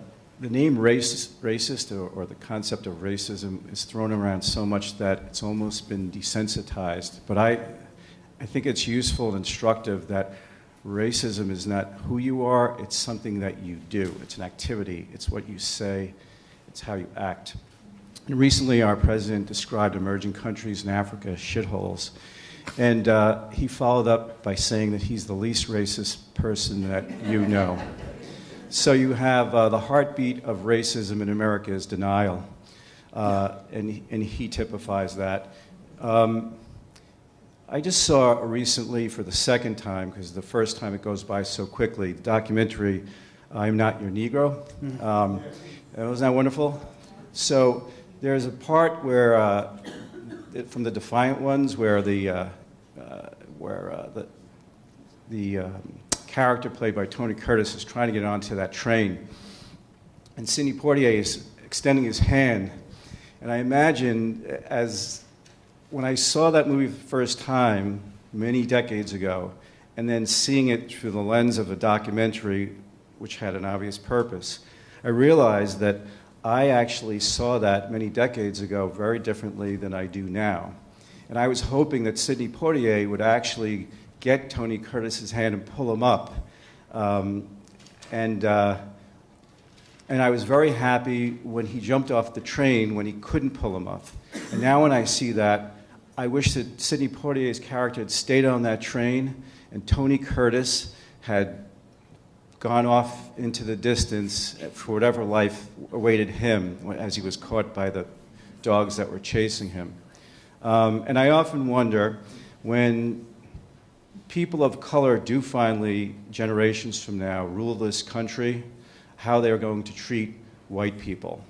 the name race, racist or, or the concept of racism is thrown around so much that it's almost been desensitized. But I, I think it's useful and instructive that racism is not who you are, it's something that you do. It's an activity, it's what you say, it's how you act. And recently, our president described emerging countries in Africa as shitholes. And uh, he followed up by saying that he's the least racist person that you know. So you have uh, the heartbeat of racism in America is denial. Uh, and, and he typifies that. Um, I just saw recently for the second time, because the first time it goes by so quickly, the documentary, I'm Not Your Negro. Um, wasn't that wonderful? So there's a part where, uh, it- from the Defiant Ones, where the, uh, uh, where, uh, the, the um, character played by Tony Curtis is trying to get onto that train. And Sidney Poitier is extending his hand. And I imagine as when I saw that movie the first time many decades ago, and then seeing it through the lens of a documentary which had an obvious purpose, I realized that I actually saw that many decades ago very differently than I do now. And I was hoping that Sidney Poitier would actually get Tony Curtis's hand and pull him up. Um, and, uh, and I was very happy when he jumped off the train when he couldn't pull him up. And now when I see that, I wish that Sidney Poitier's character had stayed on that train and Tony Curtis had gone off into the distance for whatever life awaited him as he was caught by the dogs that were chasing him. Um, and I often wonder when people of color do finally, generations from now, rule this country, how they're going to treat white people.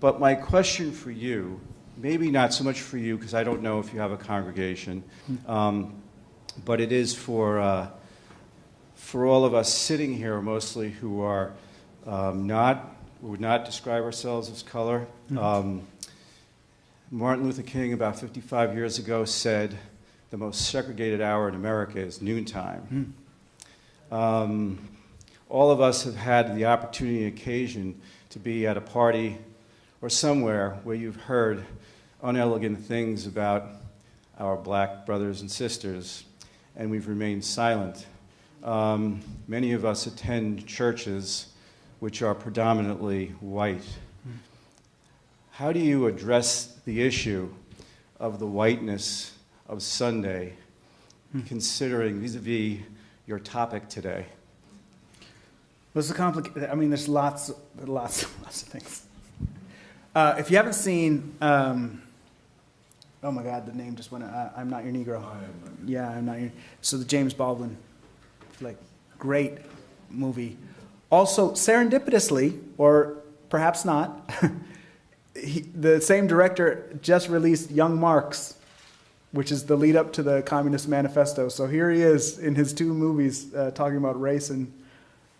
But my question for you, maybe not so much for you, because I don't know if you have a congregation, um, but it is for, uh, for all of us sitting here, mostly who are um, not, who would not describe ourselves as color. Um, Martin Luther King, about 55 years ago, said the most segregated hour in America is noontime. Um, all of us have had the opportunity and occasion to be at a party or somewhere where you've heard unelegant things about our black brothers and sisters, and we've remained silent. Um, many of us attend churches which are predominantly white. How do you address the issue of the whiteness of Sunday, considering vis a vis your topic today? What's the complicated? I mean, there's lots, lots, lots of things. Uh, if you haven't seen, um, oh my God, the name just went. Uh, I'm not your Negro. Yeah, I'm not your. So the James Baldwin, like, great movie. Also, serendipitously, or perhaps not, [laughs] he, the same director just released Young Marx, which is the lead up to the Communist Manifesto. So here he is in his two movies uh, talking about race and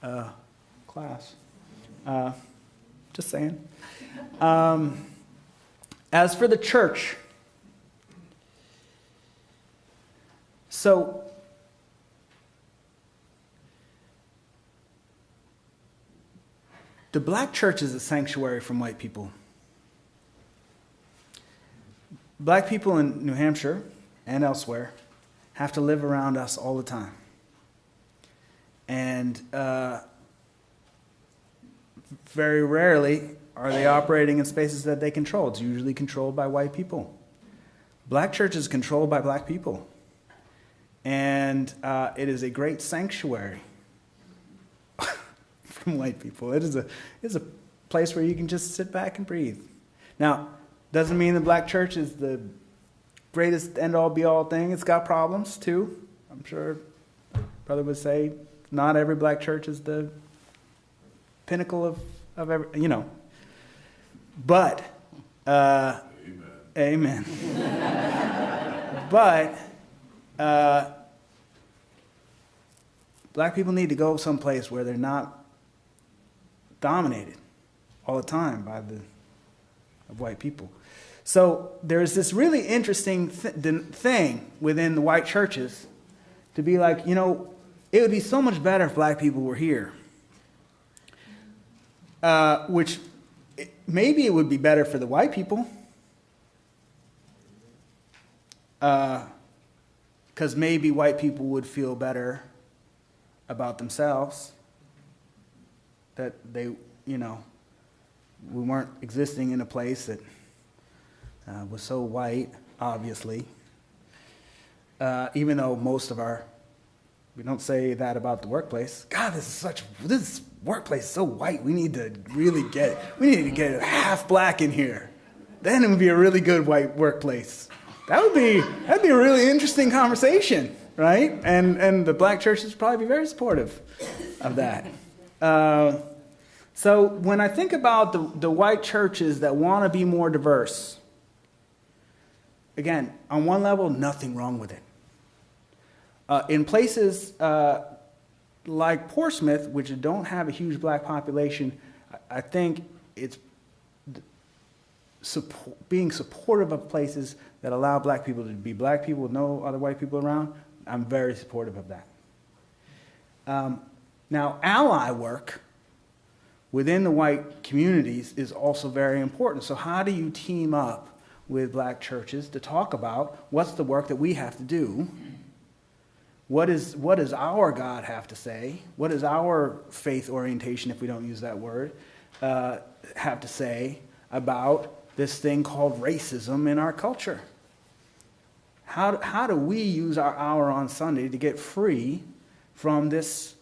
uh, class. Uh, just saying. Um, as for the church, so the black church is a sanctuary from white people. Black people in New Hampshire and elsewhere have to live around us all the time. And uh, very rarely are they operating in spaces that they control. It's usually controlled by white people. Black church is controlled by black people. And uh, it is a great sanctuary [laughs] from white people. It is a, it is a place where you can just sit back and breathe. Now, doesn't mean the black church is the greatest end all be all thing. It's got problems too. I'm sure brother would say not every black church is the pinnacle of, of every, you know. But, uh, amen. amen. [laughs] but, uh, black people need to go someplace where they're not dominated all the time by the of white people. So there's this really interesting th- thing within the white churches to be like, you know, it would be so much better if black people were here. Uh, which maybe it would be better for the white people. Because uh, maybe white people would feel better about themselves. That they, you know, we weren't existing in a place that uh, was so white, obviously. Uh, even though most of our, we don't say that about the workplace. God, this is such, this workplace is so white. We need to really get, we need to get half black in here. Then it would be a really good white workplace. That would be, that'd be a really interesting conversation, right? And, and the black churches would probably be very supportive of that. Uh, so when I think about the, the white churches that want to be more diverse, again, on one level, nothing wrong with it. Uh, in places uh, like Portsmouth, which don't have a huge black population, I, think it's support, being supportive of places that allow black people to be black people with no other white people around. I'm very supportive of that. Um, now, ally work within the white communities is also very important. So, how do you team up with black churches to talk about what's the work that we have to do? What, is, what does our God have to say? What does our faith orientation, if we don't use that word, uh, have to say about this thing called racism in our culture? How, how do we use our hour on Sunday to get free from this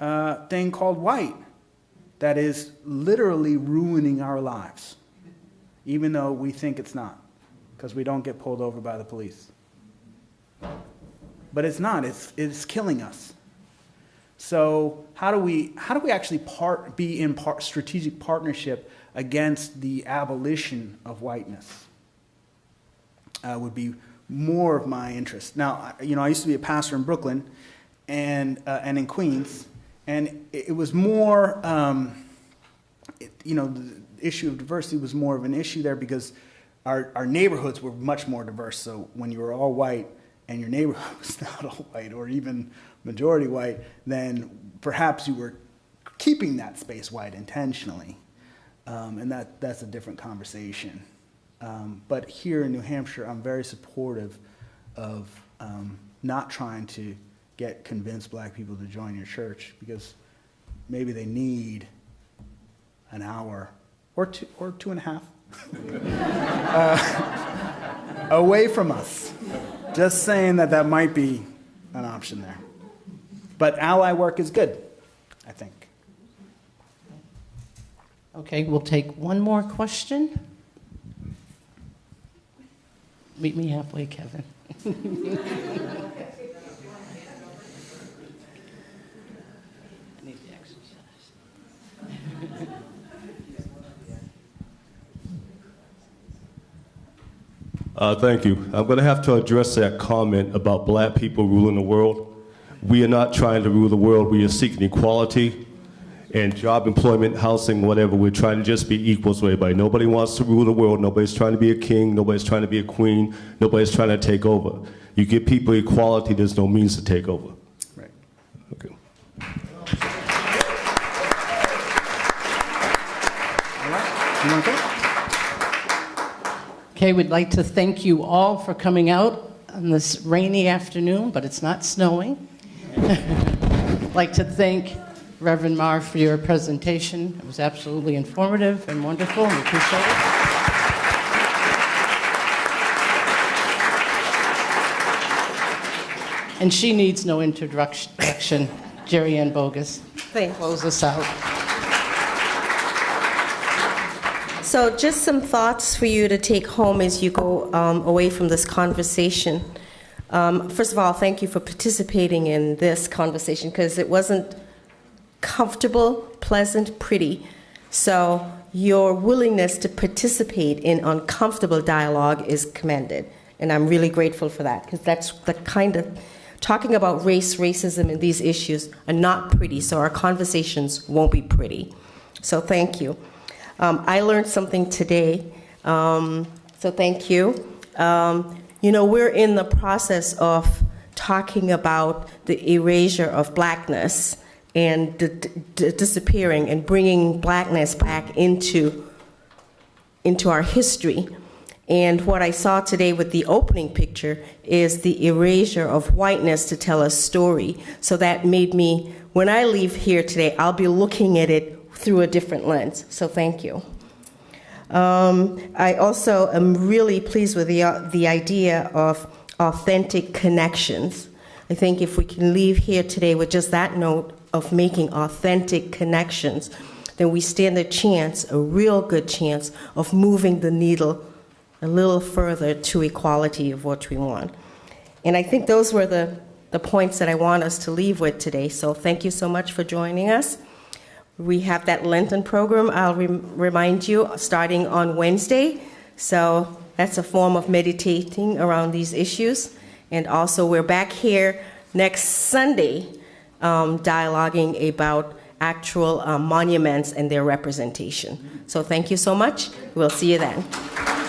uh, thing called white? that is literally ruining our lives, even though we think it's not, because we don't get pulled over by the police. But it's not, it's, it's killing us. So, how do we, how do we actually part, be in part, strategic partnership against the abolition of whiteness? Uh, would be more of my interest. Now, you know, I used to be a pastor in Brooklyn and, uh, and in Queens, and it was more, um, it, you know, the issue of diversity was more of an issue there because our, our neighborhoods were much more diverse. So when you were all white and your neighborhood [laughs] was not all white or even majority white, then perhaps you were keeping that space white intentionally. Um, and that, that's a different conversation. Um, but here in New Hampshire, I'm very supportive of um, not trying to get convince black people to join your church because maybe they need an hour or two or two and a half uh, away from us. Just saying that that might be an option there. But ally work is good, I think. Okay, we'll take one more question. Meet me halfway, Kevin. [laughs] Uh, thank you. I'm going to have to address that comment about black people ruling the world. We are not trying to rule the world. We are seeking equality and job, employment, housing, whatever. We're trying to just be equals to everybody. Nobody wants to rule the world. Nobody's trying to be a king. Nobody's trying to be a queen. Nobody's trying to take over. You give people equality, there's no means to take over. Right. Okay. You want to go? Okay, we'd like to thank you all for coming out on this rainy afternoon, but it's not snowing. I'd [laughs] like to thank Reverend Maher for your presentation. It was absolutely informative and wonderful, and we appreciate it. And she needs no introduction. JerriAnne Boggis. Thanks. Close us out. So, just some thoughts for you to take home as you go um, away from this conversation. Um, first of all, thank you for participating in this conversation because it wasn't comfortable, pleasant, pretty. So, your willingness to participate in uncomfortable dialogue is commended. And I'm really grateful for that because that's the kind of talking about race, racism, and these issues are not pretty, so our conversations won't be pretty. So, thank you. Um, I learned something today, um, so thank you. Um, you know, we're in the process of talking about the erasure of blackness and disappearing and bringing blackness back into, into our history. And what I saw today with the opening picture is the erasure of whiteness to tell a story. So that made me, when I leave here today, I'll be looking at it through a different lens. So thank you. Um, I also am really pleased with the, uh, the idea of authentic connections. I think if we can leave here today with just that note of making authentic connections, then we stand a chance, a real good chance, of moving the needle a little further to equality of what we want. And I think those were the, the points that I want us to leave with today. So thank you so much for joining us. We have that Lenten program, I'll rem- remind you, starting on Wednesday. So that's a form of meditating around these issues. And also, we're back here next Sunday um, dialoguing about actual um, monuments and their representation. So thank you so much. We'll see you then.